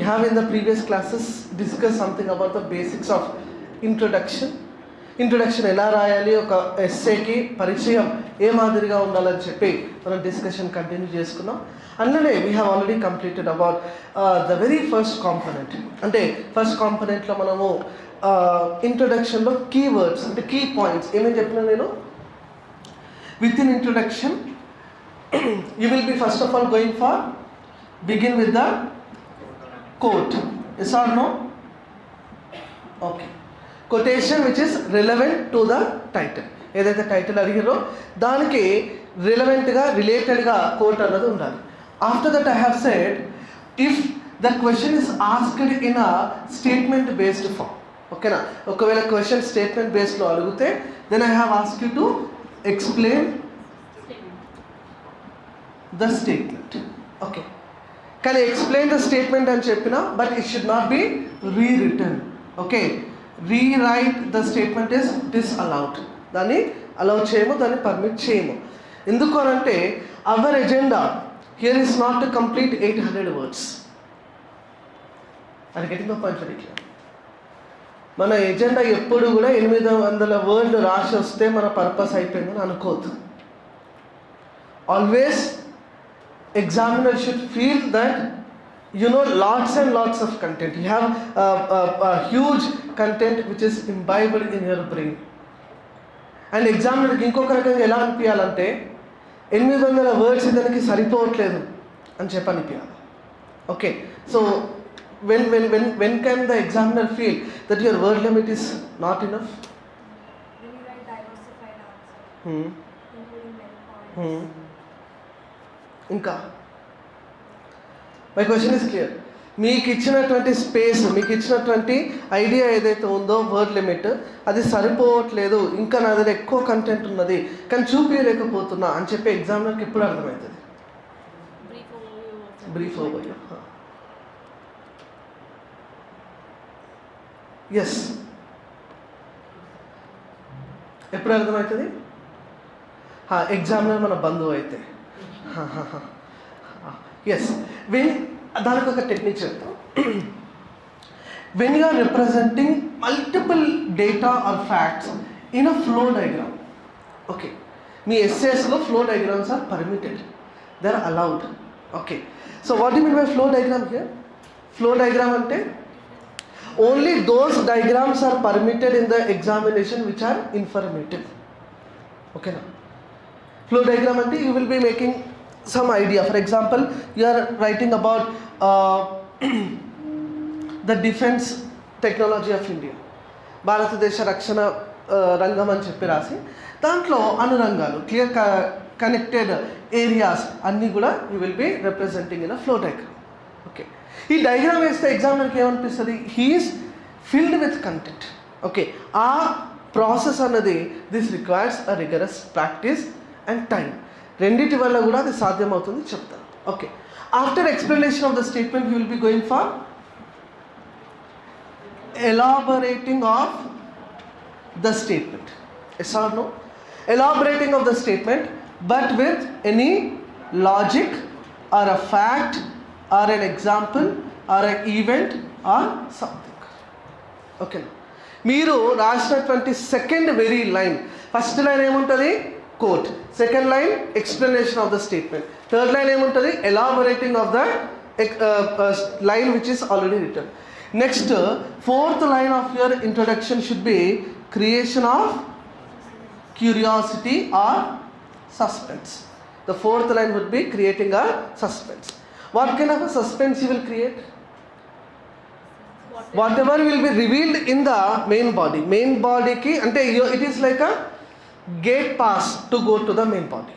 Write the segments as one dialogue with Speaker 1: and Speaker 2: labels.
Speaker 1: we have in the previous classes discussed something about the basics of introduction. Introduction ఎలా రాయాలి ఒక ఎస్ఏకి పరిచయం ఏ మాదిరిగా ఉండాలని చెప్పి మనం డిస్కషన్ కంటిన్యూ చేసుకున్నాం. అందులోనే we have already completed about the very first component అంటే ఫస్ట్ కాంపనెంట్లో మనము ఇంట్రొడక్షన్లో కీ వర్డ్స్ అంటే కీ పాయింట్స్ ఏమేమి చెప్పినా నేను? With in introduction you will be first of all going for begin with the quote yes or no okay quotation which is relevant to the title ఏదైతే title అడిగారో దానికి రిలవెంట్గా రిలేటెడ్గా quote అన్నది ఉండాలి. After that I have said if the question is asked in a statement based form ఓకేనా ఒకవేళ question statement బేస్డ్లో అడిగితే then I have ask you to explain the statement okay కానీ ఎక్స్ప్లెయిన్ ద స్టేట్మెంట్ అని చెప్పిన but it should not be re return okay rewrite the statement is disallowed దాన్ని allow చేయము దాన్ని పర్మిట్ చేయము. ఎందుకు అనంటే our agenda here is not to complete eight hundred words అది గెటింగ్ పాయింట్ ఇట్లా మన ఎజెండా ఎప్పుడు కూడా ఎనిమిది వందల వర్డ్లు రాసి వస్తే మన పర్పస్ అయిపోయిందని అనుకోవద్దు. Always examiner should feel that you know lots and lots of content. You have a, a, a huge content which is imbibed in your brain. And ఎగ్జామినర్కి ఇంకొక రకంగా ఎలా అనిపించాలంటే ఎనిమిది వందల వర్డ్స్ ఇతనికి సరిపోవట్లేదు అని చెప్పి అనిపించాలి okay so when when when when can the examiner
Speaker 2: feel that your word limit is not enough
Speaker 1: ఇంకా. మై క్వశ్చన్ ఇస్ క్లియర్ మీకు ఇచ్చినటువంటి స్పేస్ మీకు ఇచ్చినటువంటి ఐడియా ఏదైతే ఉందో వర్డ్ లిమిట్ అది సరిపోవట్లేదు. ఇంకా నా దగ్గర ఎక్కువ కంటెంట్ ఉన్నది. కానీ చూపించలేకపోతున్నా అని చెప్పి ఎగ్జామినర్కి ఎప్పుడు అర్థమవుతుంది. బ్రీఫ్ ఓవర్ ఎస్ ఎప్పుడు అర్థమవుతుంది? ఎగ్జామినర్ మన బంధువు అయితే. ఎస్ వెన్ దానికి ఒక టెక్నిక్ చెప్తాం. When you are representing multiple data or facts in a flow diagram okay me ఎస్ఎస్లో flow diagrams are permitted they are allowed okay so what you mean by flow diagram here flow diagram అంటే only those diagrams are permitted in the examination which are informative ఓకేనా flow diagram అంటే you will be making some idea. For example you are writing about uh, the defense of India భారతదేశ రక్షణ రంగం అని చెప్పి రాసి దాంట్లో అనురంగాలు క్లియర్ కనెక్టెడ్ ఏరియాస్ అన్నీ కూడా you will be representing in a flow diagram okay ఈ డయాగ్రామ్ వేస్తే ఎగ్జామినర్కి ఏమనిపిస్తుంది he is filled with content okay ఆ ప్రాసెస్ అన్నది this requires a rigorous practice and time రెండింటి వల్ల కూడా అది సాధ్యమవుతుంది చెప్తాను. Okay after explanation of the statement you will be going for elaborating of the statement yes or no elaborating of the statement but with any logic or a fact or an example or a event or something okay మీరు రాసినటువంటి second very line first line ఏముంటుంది? Quote second line explanation of the statement third line ఏముంటుంది? Elaborating of the line which is already return next fourth line of your introduction should be creation of curiosity or suspense the fourth line would be creating a suspense. What kind of a suspense you will create? Whatever. Will be revealed in the main body. Main body ki ante you- it is gate pass to go to the main party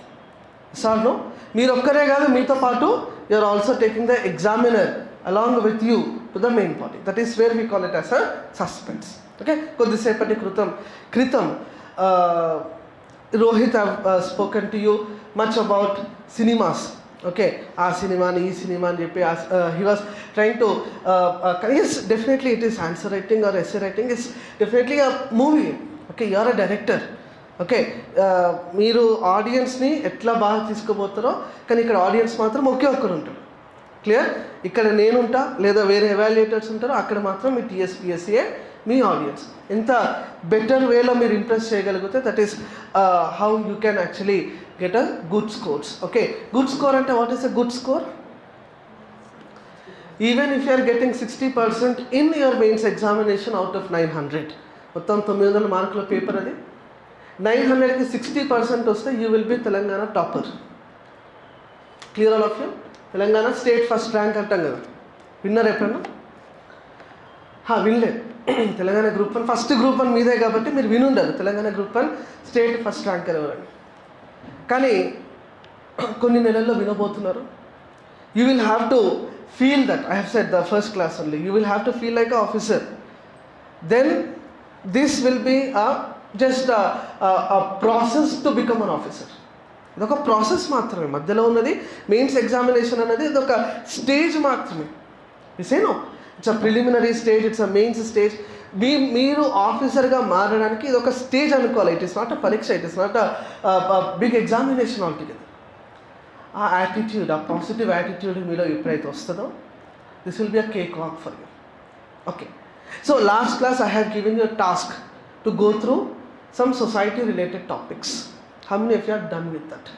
Speaker 1: main మీరు ఒక్కరే కాదు మీతో పాటు you are also taking the examiner along with you to the main party that is where we call it as a suspense okay కొద్దిసేపటి క్రితం క్రితం Rohit spoken to you much about cinemas okay ఆ సినిమాని ఈ cinema అని చెప్పి he was trying to yes definitely it is answer writing or SA writing is definitely a movie okay you are a director okay మీరు ఆడియన్స్ని ఎట్లా బాగా తీసుకుపోతారో కానీ ఇక్కడ ఆడియన్స్ మాత్రం ఒకే ఒక్కరు ఉంటారు. క్లియర్? ఇక్కడ నేనుంటా లేదా వేరే ఎవాల్యుయేటర్స్ ఉంటారో అక్కడ మాత్రం మీ టీఎస్పిఎస్సీఏ మీ ఆడియన్స్. ఎంత బెటర్ వేలో మీరు ఇంప్రెస్ చేయగలిగితే that is how you can actually get a good scores okay good score అంటే what is a good score even if you're getting sixty percent in your mains examination out of nine hundred మొత్తం తొమ్మిది వందల మార్కుల paper అది. Nine హండ్రెడ్కి sixty percent వస్తే you will be Telangana topper clear all of you Telangana state first rank అంటాం కదా. Winner ఎప్పుడన్నా? హా, వినలేదు. Telangana group one first group one మీదే కాబట్టి మీరు వినుండరు. Telangana group one state first ranker ఎవరండి? కానీ కొన్ని నెలల్లో వినబోతున్నారు. You will have to feel that I have set the first class only you will have to feel like a officer then this will be a just process to become an officer ఇదొక process మాత్రమే. మధ్యలో ఉన్నది mains examination అనేది ఇదొక stage మాత్రమే. Yes or no it's a preliminary stage it's a mains stage మీ మీరు ఆఫీసర్గా మారడానికి ఇది ఒక స్టేజ్ అనుకోవాలి. ఇట్ ఇస్ నాట్ అ పరీక్ష it is not a big examination altogether ఆ యాటిట్యూడ్ ఆ పాజిటివ్ యాటిట్యూడ్ మీలో ఎప్పుడైతే వస్తుందో this will be a cake walk for you okay so last class I have given you task to go through some society related topics how many if you are done with that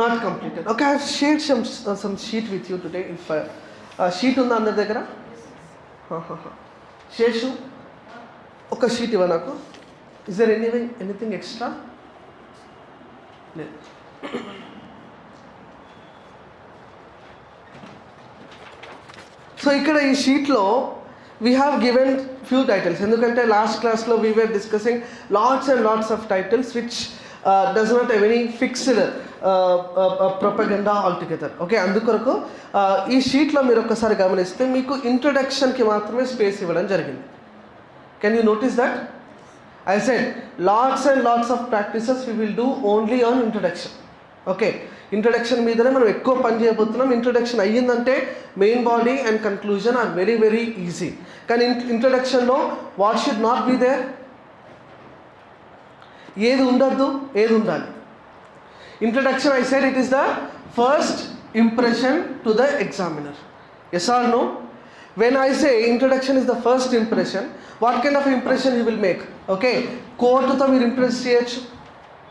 Speaker 1: not completed okay I share some some sheet with you today if sheet ఉందా అందరి దగ్గర? శేషు ఒక sheet ఇవ్వ నాకు. Is there anything anything extra లేదు. So ఇక్కడ ఈ షీట్లో we have given few titles ఎందుకంటే లాస్ట్ క్లాస్లో we were discussing lots and lots of titles which does not have any fixed propaganda altogether okay అందుకొరకు ఈ షీట్లో మీరు ఒక్కసారి గమనిస్తే మీకు ఇంట్రొడక్షన్కి మాత్రమే స్పేస్ ఇవ్వడం జరిగింది. Can you notice that I said lots and lots of practices we will do only on introduction okay introduction మీదనే మనం ఎక్కువ పని చేయబోతున్నాం. Introduction అయ్యిందంటే main body and conclusion are very very easy కానీ ఇంట్రడక్షన్లో what should not be there ఏది ఉండద్దు ఏది ఉండాలి? Introduction I said it is the first impression to the examiner yes or no when I say introduction is the first impression what kind of impression you will make okay కోర్టుతో మీరు impress చేయొచ్చు.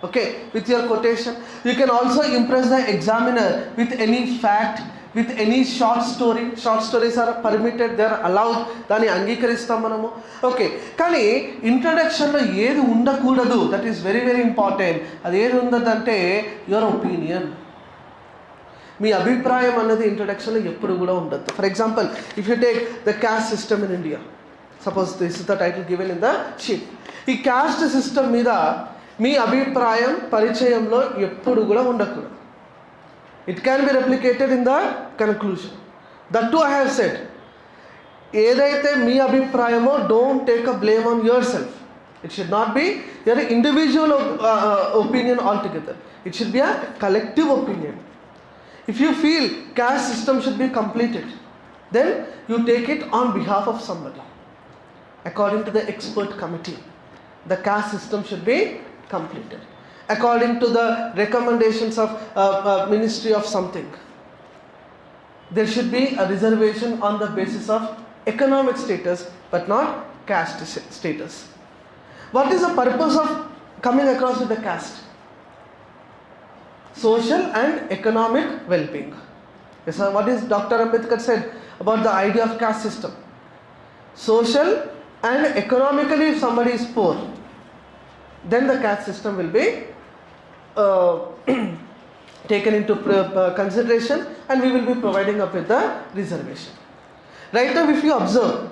Speaker 1: Okay with your quotation you can also impress the examiner with any fact with any short story short stories are permitted they are allowed దాన్ని అంగీకరిస్తాం మనము. Okay కానీ ఇంట్రడక్షన్లో ఏది ఉండకూడదు that is very very important అది ఏది ఉండదంటే యువర్ ఒపీనియన్ మీ అభిప్రాయం అన్నది ఇంట్రడక్షన్లో ఎప్పుడు కూడా ఉండదు for example if you take the caste system in India suppose this is the title given in the sheet ఈ క్యాస్ట్ సిస్టమ్ మీద మీ అభిప్రాయం పరిచయంలో ఎప్పుడు కూడా ఉండకూడదు. It can be replicated in the conclusion that to I have set ఏదైతే మీ అభిప్రాయమో don't take a blame on yourself it should not be your individual opinion altogether it should be a collective opinion if you feel caste system should be completed then you take it on behalf of somebody. According to the expert committee the caste system should be completed. According to the recommendations of uh, uh, Ministry of something, there should be a reservation on the basis of economic status, but not caste status. What is the purpose of coming across with the caste? social and economic well-being. Yes, sir. What is Dr. Ambedkar said about the idea of caste system? Social and economically, if somebody is poor, then the caste system will be uh, taken into consideration, and we will be providing up with the reservation. Right now, if you observe,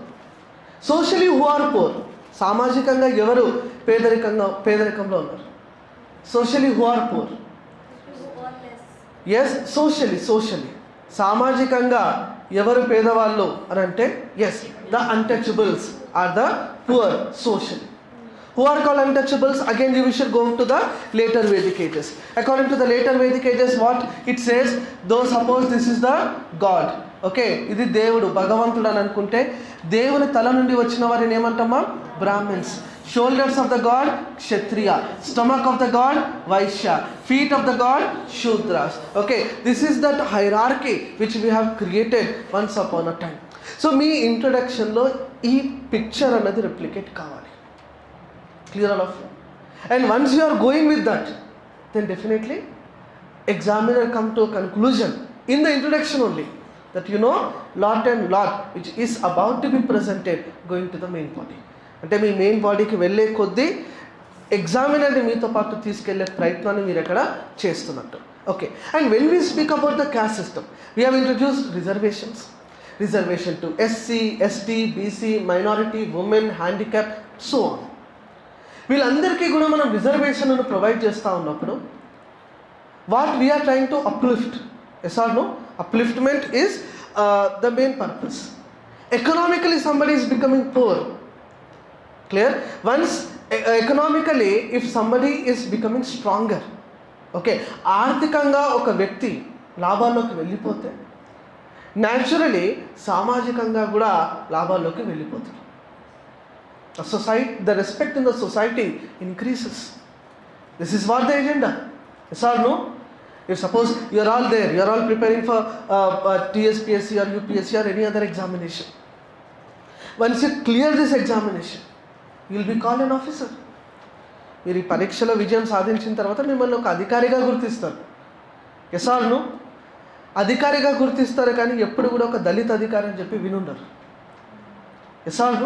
Speaker 1: socially who are poor, సామాజికంగా ఎవరు పేదరికంగా పేదరికంలో ఉన్నారు socially
Speaker 2: who are poor
Speaker 1: yes socially socially సామాజికంగా ఎవరు పేదవాళ్ళు అని అంటే yes the untouchables are the poor socially Who are called untouchables? Again, we should go to the later Vedic ages. According to the later Vedic ages, what it says, though suppose this is the God. Okay ఇది దేవుడు భగవంతుడు అని అనుకుంటే దేవుని తల నుండి వచ్చిన వారిని ఏమంటామా? Brahmins shoulders of the god Kshatriya. Stomach of the god Vaishya. Feet of the god Shudras. Okay this is that hierarchy which we have created once upon a time so మీ ఇంట్రొడక్షన్లో ఈ పిక్చర్ అన్నది replicate కావాలి. Clear all of and once you are going with that then definitely examiner come to a conclusion in the introduction only that you know lot and lot which is about to be presented going to the main body. అంటే మీ main బాడీకి వెళ్ళే కొద్దీ ఎగ్జామినర్ని మీతో పాటు తీసుకెళ్ళే ప్రయత్నాన్ని మీరు ఎక్కడ చేస్తున్నట్టు. Okay and when we speak about the caste system we have introduce reservations reservation to SC ST BC minority women handicap so on వీళ్ళందరికీ కూడా మనం రిజర్వేషన్ ప్రొవైడ్ చేస్తూ ఉన్నప్పుడు what we're trying to uplift yes or no upliftment is the main purpose economically somebody is becoming poor clear once economically if somebody is becoming stronger okay ఆర్థికంగా ఒక వ్యక్తి లాభాల్లోకి వెళ్ళిపోతే naturally సామాజికంగా కూడా లాభాల్లోకి వెళ్ళిపోతుంది The, society, the respect in the society increases. This is what the agenda. Yes or no? if suppose you are all there you are all preparing for uh, uh, tspsc or upsc or any other examination once you clear this examination you will be called an officer మీరు ఈ పరీక్షలో విజయం సాధించిన తర్వాత మిమ్మల్ని ఒక అధికారిగా గుర్తిస్తారు ఎస్ ఆర్ అధికారిగా గుర్తిస్తారు కానీ ఎప్పుడు కూడా ఒక దళిత అధికారి అని చెప్పి వినుండరు yes or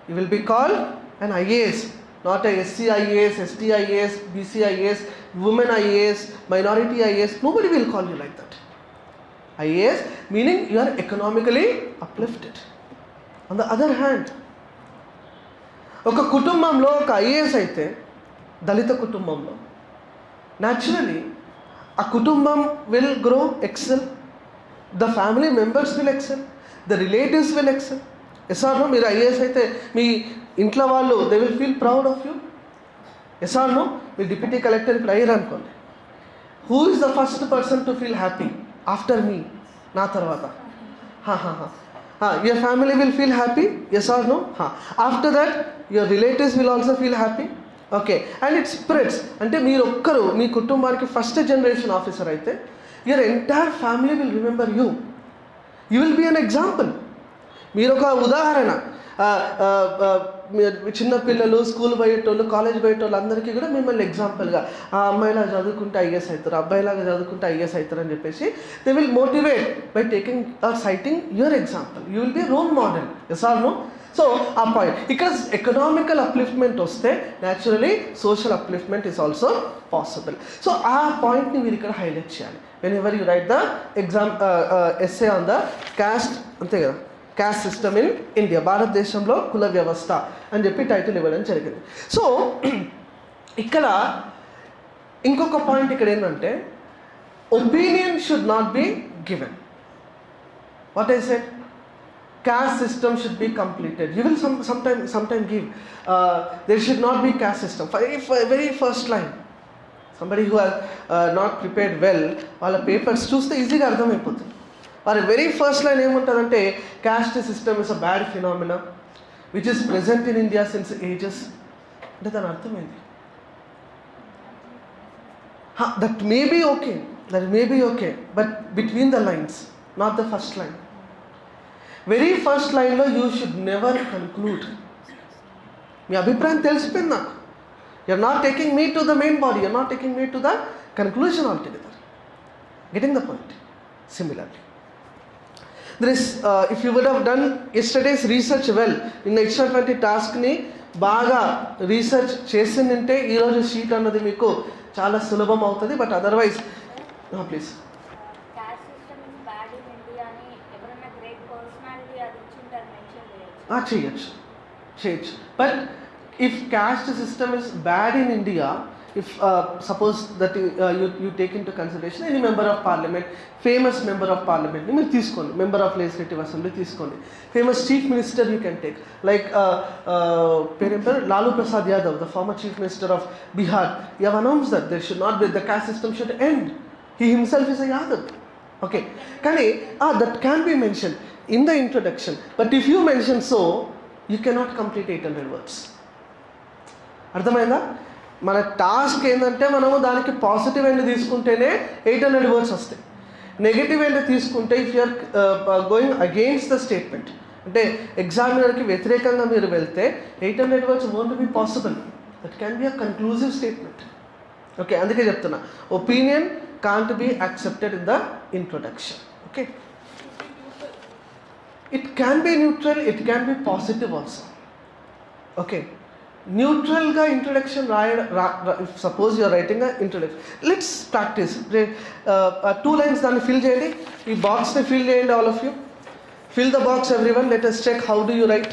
Speaker 1: no you will be call and IAS not a SC IAS, ST IAS, BC IAS, women IAS, minority IAS. Nobody will call you like that. IAS meaning you are economically uplifted. On the other hand, ఒక కుటుంబంలో ఒక IAS అయితే దళిత కుటుంబంలో naturally ఆ కుటుంబం will grow excel the family members will excel the relatives will excel yes or no మీరు IAS అయితే మీ ఇంట్లో వాళ్ళు they will feel proud of you yes or మీరు డిప్యూటీ కలెక్టర్ ఇప్పుడు అయ్యారు అనుకోండి. Who is the first person to feel happy after మీ నా తర్వాత. Your family will feel happy yes or no after that your relatives will also feel happy okay and it spreads అంటే మీరు ఒక్కరు మీ కుటుంబానికి ఫస్ట్ జనరేషన్ ఆఫీసర్ అయితే your entire family will remember you you will be an example మీరు ఒక ఉదాహరణ చిన్నపిల్లలు స్కూల్ పోయేటోళ్ళు కాలేజ్ పోయేటోళ్ళు అందరికీ కూడా మిమ్మల్ని ఎగ్జాంపుల్గా ఆ అమ్మాయిలా చదువుకుంటే ఐఎస్ అవుతారు అబ్బాయిలాగా చదువుకుంటే ఐఎస్ అవుతారు అని చెప్పేసి they will motivate by taking or citing your example you will be role model yes or no so ఆ పాయింట్ ఇక్కడ ఎకనామికల్ అప్లిఫ్ట్మెంట్ వస్తే naturally social upliftment is also possible so ఆ పాయింట్ని మీరు ఇక్కడ హైలైట్ చేయాలి. Whenever you write the exam essay on the caste అంతే కదా? క్యాస్ట్ సిస్టమ్ ఇన్ ఇండియా భారతదేశంలో కుల వ్యవస్థ అని చెప్పి టైటిల్ ఇవ్వడం జరిగింది. సో ఇక్కడ ఇంకొక పాయింట్ ఇక్కడ ఏంటంటే opinion should not be given what is it caste system should be completed you will some some time some time give there should not be caste system very first line somebody who has not prepared well వాళ్ళ papers చూస్తే ఈజీగా అర్థమైపోతుంది. వారి very first line ఏముంటుందంటే caste system is a bad phenomena which is present in India since ages అంటే దాని అర్థమైంది that may be okay that may be okay but between the lines not the first line very first లైన్లో you should never conclude మీ అభిప్రాయం తెలిసిపోయింది నాకు. You're not taking me to the main body you're not taking me to the conclusion altogether getting the point similarly there is if you would have done yesterday's research well నిన్న ఇచ్చినటువంటి టాస్క్ని బాగా research చేసిందంటే ఈరోజు sheet అన్నది మీకు చాలా సులభం అవుతుంది బట్ అదర్వైజ్ ప్లీజ్
Speaker 3: చేయొచ్చు.
Speaker 1: చేయొచ్చు. But if caste system is bad in India if suppose that you you take into consideration any member of parliament famous member of పార్లమెంట్ని మీరు తీసుకోండి. మెంబర్ ఆఫ్ లెజిస్లేటివ్ అసెంబ్లీ తీసుకోండి. Famous chief minister you can take like పేరేం పేరు? Lalu Prasad Yadav the former chief minister of Bihar you have announce that they should not be the caste system should end he himself is a Yadav okay కానీ that can be mention in the introduction but if you mention so you cannot complete eight hundred words అర్థమైందా? మన task ఏంటంటే మనము దానికి positive end తీసుకుంటేనే eight hundred words వస్తాయి. Negative end తీసుకుంటే if you're going against the statement అంటే ఎగ్జామినర్కి వ్యతిరేకంగా మీరు వెళ్తే eight hundred words won't be possible that can be a conclusive statement okay అందుకే చెప్తున్నా. Opinion can't be accepted in the introduction okay it can be neutral it can be positive also okay న్యూట్రల్గా introduction రాయడం suppose you're writing introduction let's practice two lines దాన్ని fill చేయండి. ఈ బాక్స్ని fill చేయండి all of you fill the box everyone let us check how do you write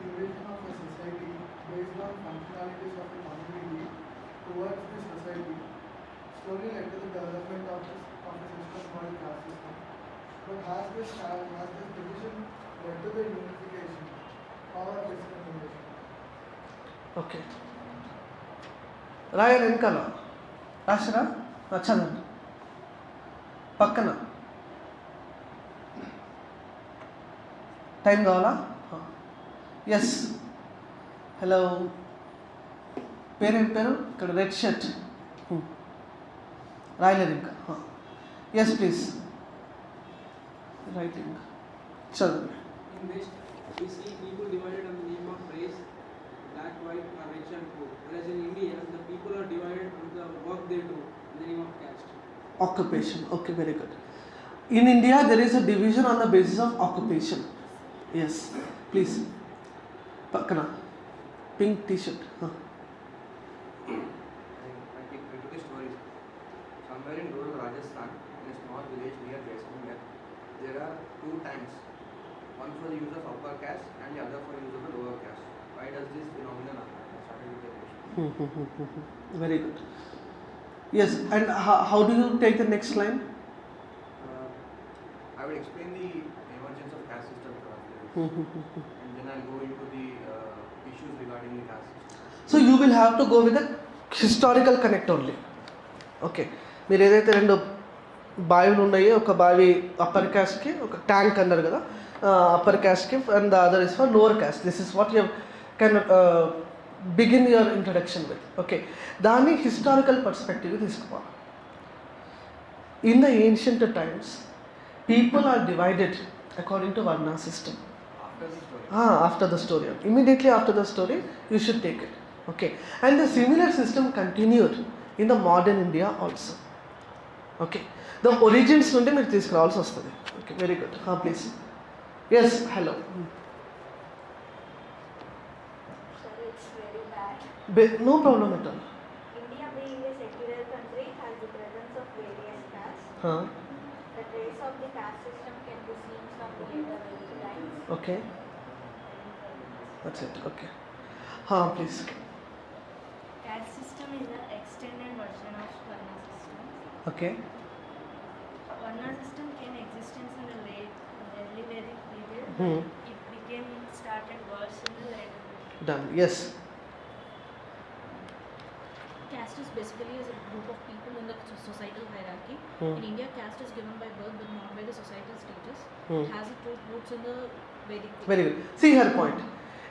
Speaker 4: Division of a society based on functionalities of a community towards the society slowly led to the development of, this, of a system called caste system. But has this, ca- has this division led to the unification or discrimination?
Speaker 1: Okay. రాయాలి వెనకాల రాసిరా ఆ, చదవండి పక్కన. Time కావాలా? Yes hello పేరేం పేరు? ఇక్కడ red shirt. రాయలేదు ఇంకా ఎస్ ప్లీజ్
Speaker 5: రైట్ ఇంకా చదువు white, or rich and poor. Whereas in India, the people are divided on the work they do in the name of caste.
Speaker 1: occupation okay very good in india there is a division on the basis of occupation yes please pakana pink t-shirt huh.
Speaker 6: I take I took. Somewhere in rural Rajasthan, in a small village near Jaisalmer, there are two tanks. One for the use of upper caste and the other for use of
Speaker 1: very good yes and how, how do you take the next line
Speaker 6: Uh, I will explain the emergence of caste system first, and then I'll go into the uh, issues regarding the caste system.
Speaker 1: So you will have to go with historical connect only okay మీరు ఏదైతే రెండు బావిలు ఉన్నాయో ఒక బావి upper క్యాస్ట్కి ఒక tank అన్నారు కదా upper క్యాస్ట్కి and the other is for lower caste this is what you can begin your introduction with okay దాన్ని హిస్టారికల్ పర్స్పెక్టివ్ తీసుకోవాలి in the ancient times people are divided according to varna system
Speaker 6: after the story
Speaker 1: immediately after the story you should take it okay and the similar system continued in the modern India also okay the origins నుండి మీరు తీసుకురావాల్సి వస్తుంది. Okay very good
Speaker 3: please yes hello Be-
Speaker 1: no problem at all.
Speaker 3: India being a secular country has the presence of various castes. Huh? The trace of the caste system can be seen from the later times.
Speaker 1: Okay. That's it. Okay. Huh, please.
Speaker 2: Caste system is an extended version of Varna system.
Speaker 1: Okay.
Speaker 2: Varna system came existence in the late early Vedic period.
Speaker 1: Hmm.
Speaker 2: It became started worse in the later.
Speaker 1: Done. Yes
Speaker 7: Caste is basically is a group of people in the so- societal hierarchy.
Speaker 1: Hmm.
Speaker 7: In India, caste is given by birth but not by the societal status.
Speaker 1: Hmm.
Speaker 7: It has its root- roots in the Vedic. period.
Speaker 1: Very good. See her point.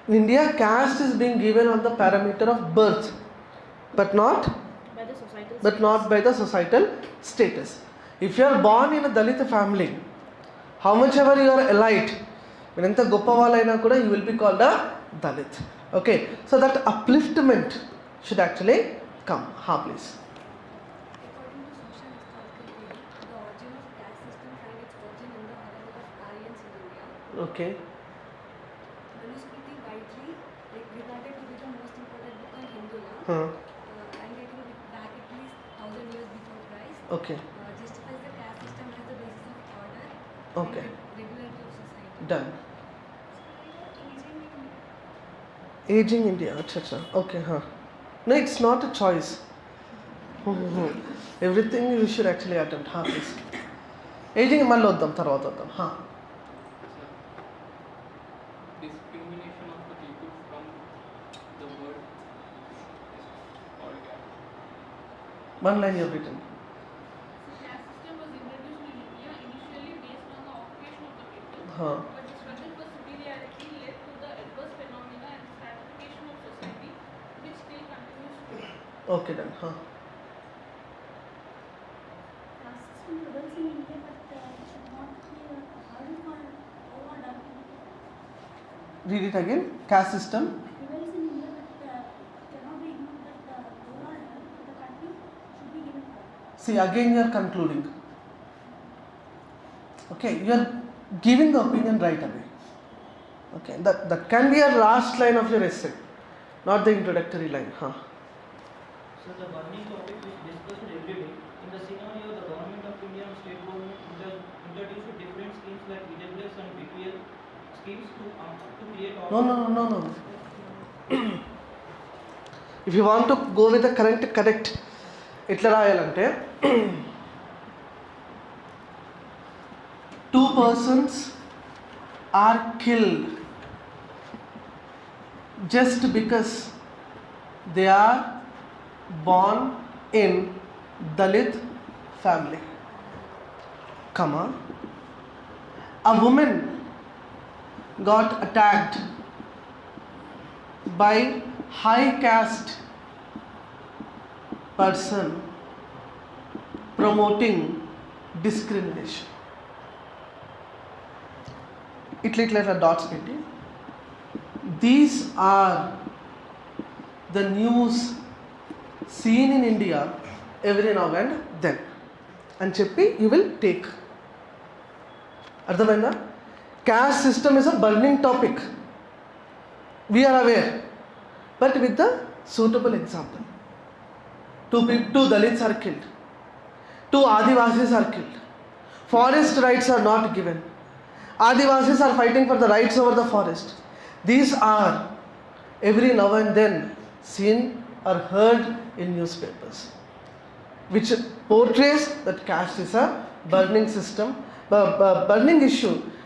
Speaker 1: In India, caste is being given on the parameter of birth, but not
Speaker 7: By the societal
Speaker 1: but not by the societal status. If you are born in a Dalit family, how much ever you are elite, మీరు ఎంత గొప్ప వాళ్ళైనా కూడా
Speaker 2: you will be called a Dalit okay so that upliftment should actually Come, ha please.
Speaker 1: Okay.
Speaker 2: Manuskriti widely like, regarded to be the most important book on Hindu law. Huh. Uh, and it will back at least thousand years before Christ.
Speaker 1: Okay.
Speaker 2: Uh, justifies the caste system as the basis of order.
Speaker 1: Okay.
Speaker 2: Regularity of society.
Speaker 1: Done.
Speaker 2: So, aging
Speaker 1: India. Aging India. Okay, huh. No it's not a choice everything you should actually attempt హా please ageing మళ్ళీ వద్దాం తర్వాత వద్దాం హా
Speaker 5: Discrimination of the people from
Speaker 7: given priority.
Speaker 1: See, again you are concluding. Okay, you are giving the opinion right away. Okay, that, that can be a last line of your essay, not the introductory line. Huh?
Speaker 8: So the burning topic is discussed every day. In the scenario, the government of India and state government introduced different schemes like EWS and BPL schemes to, um, to create
Speaker 1: No, no, no, no, no. if you want to go with the current correct ఎట్లా రాయాలంటే two persons are killed just because they are born in Dalit family. Comma. A woman got attacked by high caste person promoting discrimination. ఇట్లా ఇట్లా ఇట్లా dots పెట్టి these are the news seen in India every now and then అని చెప్పి you will take అర్థమైందా Caste system is a burning topic. We are aware. But with the suitable example two, two dalits are killed two adivasis are killed. Forest rights are not given. Adivasis are fighting for the rights over the forest. These are every now and then seen or heard in newspapers which portrays that caste is a burning system burning issue.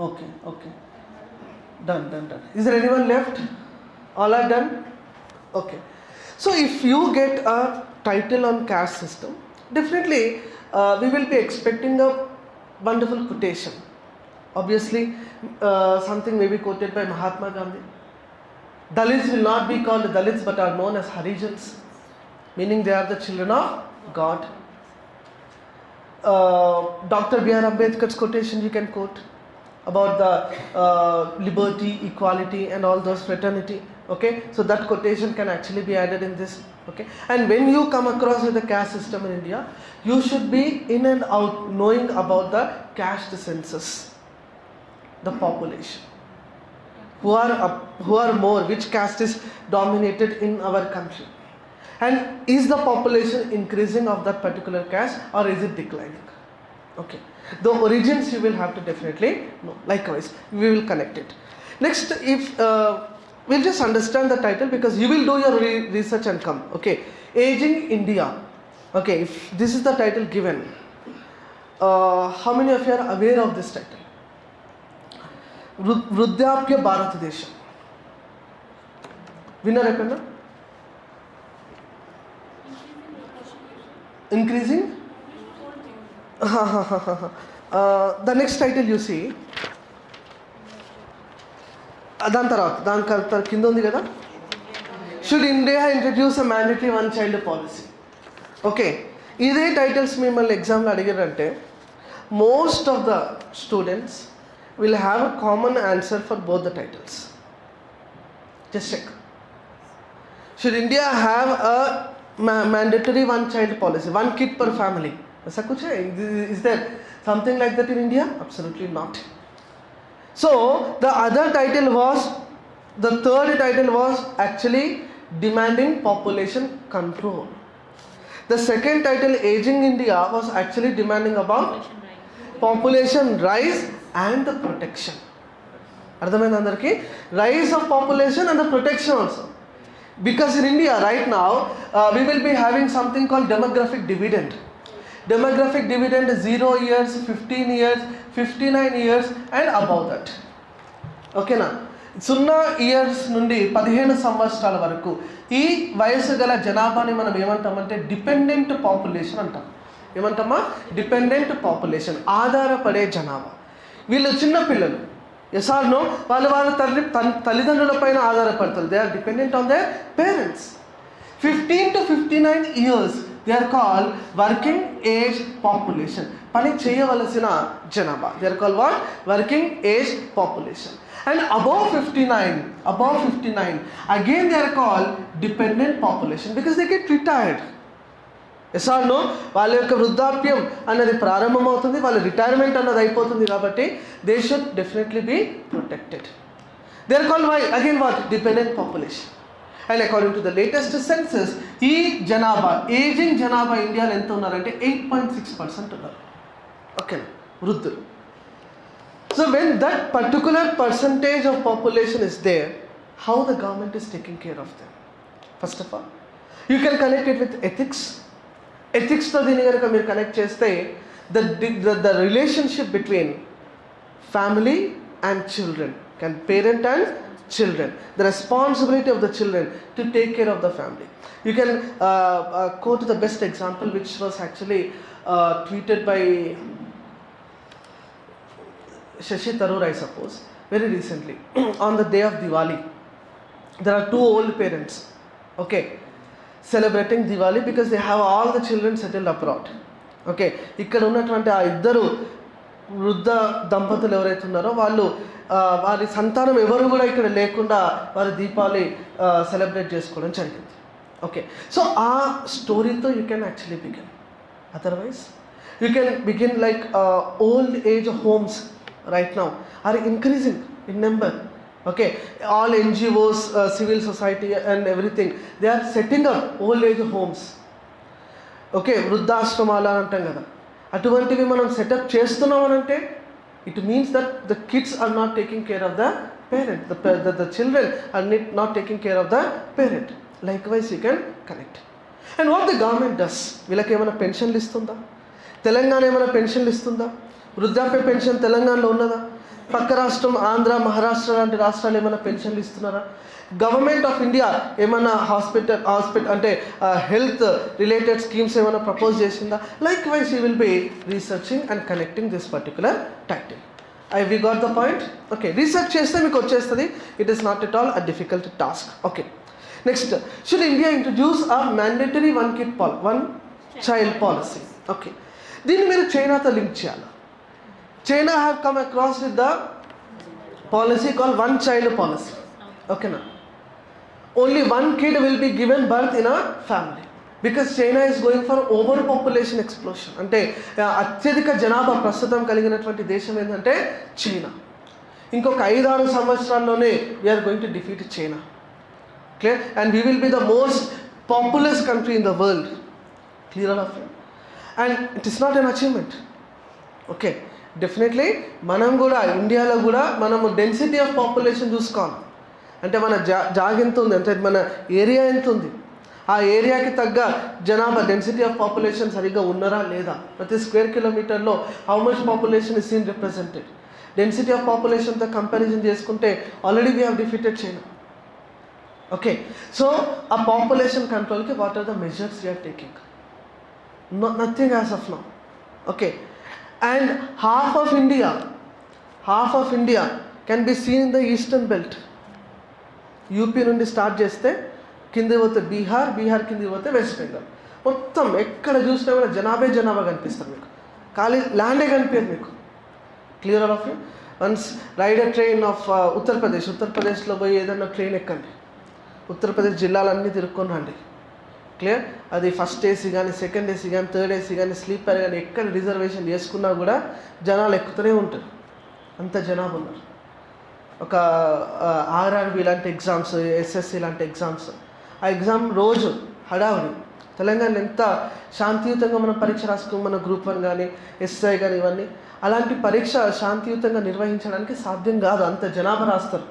Speaker 1: Okay, okay. Done, done, done. Is there anyone left? All are done? Okay. So if you get a title on caste system, definitely uh, we will be expecting a wonderful quotation. Obviously, uh, something may be quoted by Mahatma Gandhi. Dalits will not be called Dalits but are known as Harijans, meaning they are the children of God. Uh, Dr. B.R. Ambedkar's quotation you can quote about the uh, liberty, equality, and all those fraternity. Okay, so that quotation can actually be added in this. Okay, and when you come across with the caste system in India, you should be in and out knowing about the caste census, the population, who are who are more, which caste is dominated in our country, and is the population increasing of that particular caste or is it declining? Okay The origins you will have to definitely know. Likewise, we will connect it. Next, if uh, we'll just understand the title because you will do your re- research and come. Okay. Aging India. Okay. If this is the title given, uh, how many of you are aware of this title? వృ- వృద్ధాప్య భారతదేశం winner ఎక్కడన్నా increasing the next title చూసి దాని తర్వాత దాని తర్వాత కింద ఉంది కదా? Should India introduce a mandatory one child policy okay ఇదే టైటిల్స్ మిమ్మల్ని ఎగ్జామ్లో అడిగారంటే most of the students will have a common answer for both the titles just check should India have a ma- mandatory one child policy, one kid per family? ऐसा कुछ है Is there something like that in India? Absolutely not. So the other title was, the third title was actually demanding population control. The second title, Aging India, was actually demanding about population rise and the protection. అర్థమైంది అందరికీ rise of population and the protection also because in India right now uh, we will be having something called demographic dividend. Demographic dividend zero 0 years, 15 years, 59 years and above that. ఓకేనా సున్నా years నుండి పదిహేను సంవత్సరాల వరకు ఈ వయసు గల జనాభాని మనం ఏమంటామంటే డిపెండెంట్ పాపులేషన్ అంటాం. ఏమంటామా? డిపెండెంట్ పాపులేషన్ ఆధారపడే జనాభా. వీళ్ళు చిన్న పిల్లలు. వాళ్ళు వాళ్ళ తల్లి తల్లిదండ్రులపైన ఆధారపడతారు. They are dependent on they parents fifteen to fifty nine years they are call working age population పని చేయవలసిన జనాభా. They are call what working age population and above fifty nine above fifty nine again they are call dependent population because they get retired ఎసార్నో వాళ్ళ యొక్క వృద్ధాప్యం అన్నది ప్రారంభమవుతుంది వాళ్ళ retirement అన్నది అయిపోతుంది కాబట్టి they should definitely be protected they are call why again what dependent population and according to the latest census ఈ జనాభా ఏజింగ్ జనాభా ఇండియాలో ఎంత ఉన్నారంటే ఎయిట్ పాయింట్ సిక్స్ పర్సెంట్ ఉన్నారు. ఓకేనా వృద్ధులు. So when that particular percentage of population is there how the government is taking care of them first of all you can connect it with ethics ఎథిక్స్తో దీన్ని కనుక మీరు కనెక్ట్ చేస్తే the the relationship between family and children can parent and children the responsibility of the children to take care of the family you can uh, uh, quote the best example which was actually uh, tweeted by shashi tharoor i suppose very recently on the day of diwali there are two old parents okay celebrating diwali because they have all the children settled abroad okay ఇక్కడ ఉన్నటువంటి ఆ ఇద్దరు వృద్ధ దంపతులు ఎవరైతే ఉన్నారో వాళ్ళు వారి సంతానం ఎవరు కూడా ఇక్కడ లేకుండా వారి దీపావళి సెలబ్రేట్ చేసుకోవడం జరిగింది. ఓకే సో ఆ స్టోరీతో you can actually begin otherwise you can begin like old age homes right now are increasing in number okay all NGOs civil society and everything they are setting up old age homes okay వృద్ధాశ్రమాలు అని అంటాం కదా అటువంటివి మనం setup చేస్తున్నామనంటే it means that the kids are not taking care of the parent the the children are nit not taking care of the parent likewise you can connect and what the government does వీళ్ళకి ఏమైనా పెన్షన్లు ఇస్తుందా తెలంగాణ ఏమైనా పెన్షన్లు ఇస్తుందా వృద్ధాప్య pension తెలంగాణలో ఉన్నదా? పక్క రాష్ట్రం ఆంధ్ర మహారాష్ట్ర లాంటి రాష్ట్రాలు ఏమైనా పెన్షన్లు ఇస్తున్నారా గవర్నమెంట్ ఆఫ్ ఇండియా ఏమైనా హాస్పిటల్ హాస్పిటల్ అంటే హెల్త్ రిలేటెడ్ స్కీమ్స్ ఏమైనా ప్రపోజ్ చేసిందా? Likewise you will be researching and connecting this particular title I we got the point okay research చేస్తే మీకు వచ్చేస్తుంది. It is not at all a difficult task okay next should India introduce a mandatory one kid Paul one child policy okay దీన్ని మీరు చైనాతో link చేయాలి? China have come across with the policy call one child policy ఓకేనా only one kid will be given birth in a family because China is going for over population explosion అంటే అత్యధిక జనాభా ప్రస్తుతం కలిగినటువంటి దేశం ఏంటంటే చైనా. ఇంకొక ఐదారు సంవత్సరాల్లోనే we're going to defeat China clear and we will be the most populous country in the world clear of and it is not an achievement okay definitely మనం కూడా ఇండియాలో కూడా మనము డెన్సిటీ ఆఫ్ పాపులేషన్ చూసుకోవాలి. అంటే మన జా జాగ్ ఎంత ఉంది అంటే మన ఏరియా ఎంత ఉంది ఆ ఏరియాకి తగ్గ జనాభా డెన్సిటీ ఆఫ్ పాపులేషన్ సరిగ్గా ఉన్నారా లేదా? ప్రతి square కిలోమీటర్లో how much population is seen represented density of పాపులేషన్తో comparison చేసుకుంటే already we have defeated China okay so ఆ population కంట్రోల్కి what are the measures you're taking nothing as of now okay and half of India half of India can be seen in the eastern belt UP నుండి start చేస్తే కింది పోతే బీహార్ బీహార్ కింది పోతే west Bengal. మొత్తం ఎక్కడ చూసినా కూడా జనాభే జనాభా కనిపిస్తారు మీకు. ఖాళీ ల్యాండే కనిపించదు మీకు. Clear of you once ride train of Uttar Pradesh ఉత్తరప్రదేశ్లో పోయి ఏదన్నా ట్రైన్ ఎక్కండి. ఉత్తరప్రదేశ్ జిల్లాలన్నీ తిరుక్కొని రండి. క్లియర్ అది ఫస్ట్ ఏసీ కానీ సెకండ్ ఏసీ కానీ థర్డ్ ఏసీ కానీ స్లీపర్ కానీ ఎక్కడ రిజర్వేషన్ చేసుకున్నా కూడా జనాలు ఎక్కుతూనే ఉంటారు. అంత జనాభా ఉన్నారు. ఒక ఆర్ఆర్బి లాంటి ఎగ్జామ్స్ ఎస్ఎస్సి లాంటి ఎగ్జామ్స్ ఆ ఎగ్జామ్ రోజు హడావుడి. తెలంగాణ ఎంత శాంతియుతంగా మనం పరీక్ష రాసుకుని మన గ్రూప్ వన్ కానీ ఎస్ఐ కానీ ఇవన్నీ అలాంటి పరీక్ష శాంతియుతంగా నిర్వహించడానికి సాధ్యం కాదు. అంత జనాభా రాస్తారు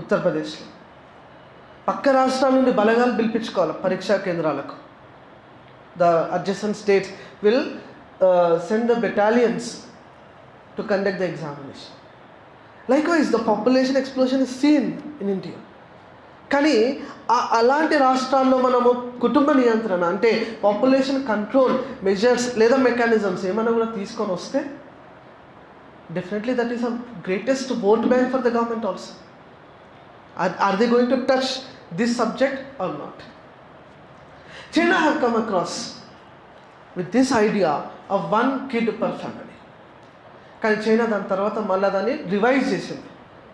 Speaker 1: ఉత్తరప్రదేశ్లో. పక్క రాష్ట్రాల నుండి బలగాలు పిలిపించుకోవాలి పరీక్షా కేంద్రాలకు. The adjacent states will send the battalions to conduct the examination likewise the population explosion is seen in India కానీ ఆ- అలాంటి రాష్ట్రాల్లో మనము కుటుంబ నియంత్రణ అంటే పాపులేషన్ కంట్రోల్ మెజర్స్ లేదా మెకానిజమ్స్ ఏమైనా కూడా తీసుకొని వస్తే definitely that is a greatest vote bank for the government also are are they going to touch this subject or not China have come across with this idea of one kid per family కానీ China దాని తర్వాత మళ్ళీ దాన్ని revise చేసింది.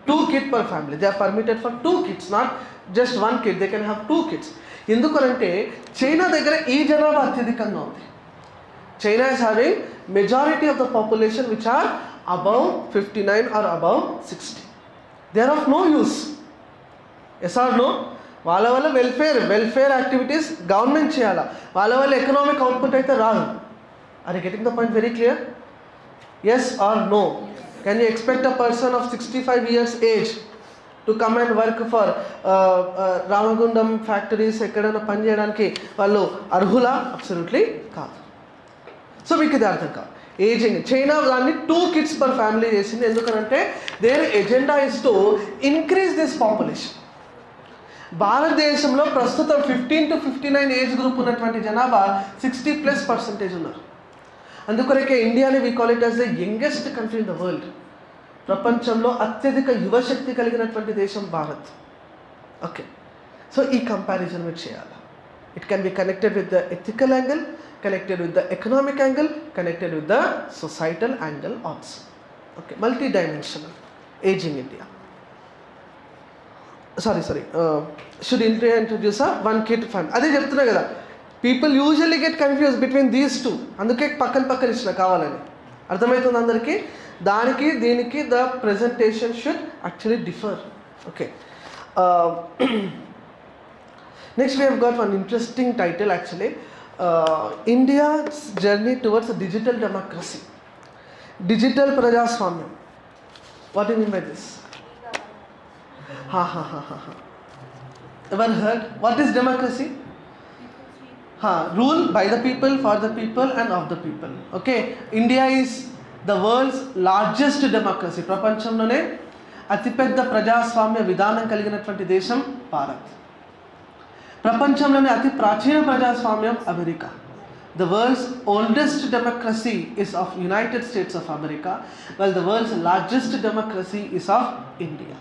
Speaker 1: Two kid per family they are permitted for two kids not just one kid they can have two kids ఎందుకనంటే China దగ్గర ఈ జనాభా అత్యధికంగా ఉంది. China is having majority of the population which are above fifty nine are above sixty they are of no use yes or no వాళ్ళ వల్ల welfare welfare activities government చేయాలా? వాళ్ళ వల్ల ఎకనామిక్ అవుట్పుట్ అయితే రాదు. Are getting the point very clear yes or no can you expect a person of sixty five years age to come and work for Ramagundam factories ఎక్కడైనా పని చేయడానికి వాళ్ళు అర్హులా? అబ్సల్యూట్లీ కాదు. సో మీకు ఇది అర్థం కాదు. ఏజింగ్ చైనా దాన్ని టూ కిడ్స్ పర్ ఫ్యామిలీ చేసింది. ఎందుకనంటే their agenda is to increase this population భారతదేశంలో ప్రస్తుతం fifteen to fifty nine age group ఉన్నటువంటి జనాభా సిక్స్టీ ప్లస్ పర్సంటేజ్ ఉన్నారు. అందుకొరకే ఇండియాని we call it as the youngest country in the world ప్రపంచంలో అత్యధిక యువశక్తి కలిగినటువంటి దేశం భారత్. ఓకే సో ఈ కంపారిజన్ మీరు చేయాలి. It can be connected with the ethical angle connected with the economic angle connected with the societal angle also okay multi dimensional aging India sorry sorry should intro introduce one kit fund అదే చెప్తున్నా కదా. People usually get confuse between these two అందుకే పక్కన పక్కన ఇచ్చిన కావాలని. అర్థమవుతుంది అందరికీ? దానికి దీనికి the presentation should actually differ okay next we have got one interesting title actually India journey towards digital democracy digital ప్రజాస్వామ్యం what you mean by this Ha ha ha ha ha. Rule by the people, for the people, and of the people. Okay, India is the world's largest democracy. ప్రపంచంలోనే అతిపెద్ద ప్రజాస్వామ్య విధానం కలిగినటువంటి దేశం భారత్ ప్రపంచంలోనే అతి ప్రాచీన ప్రజాస్వామ్యం America the world's oldest democracy is of United States of America well the world's largest democracy is of India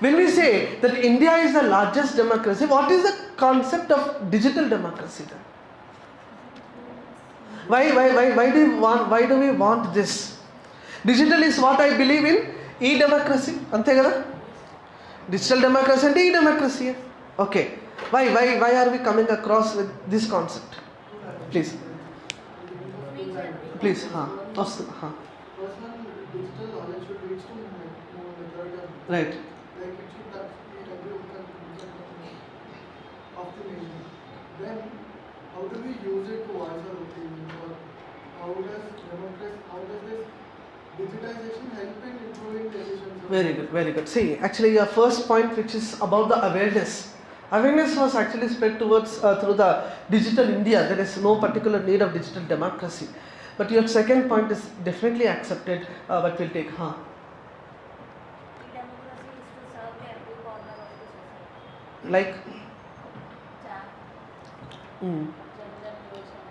Speaker 1: When we say that India is the largest democracy, what is the concept of digital democracy then? Why, why, why, why, do, we want, why do we want this? Digital is what I believe in, e-democracy. Digital democracy and e-democracy. Okay, why, why, why are we coming across with this concept? Please. Please, huh?
Speaker 4: Personal digital knowledge Right. How does democracy, how does this digitization help in improving decisions?
Speaker 1: Very good, very good. See, actually, your first point, which is about the awareness, awareness was actually spread towards uh, through the digital India. There is no particular need of digital democracy. But your second point is definitely accepted, uh, but we'll take, huh?
Speaker 3: Democracy is to serve every corner of the society.
Speaker 1: Like,
Speaker 3: Chat,
Speaker 1: mm,
Speaker 3: gender division,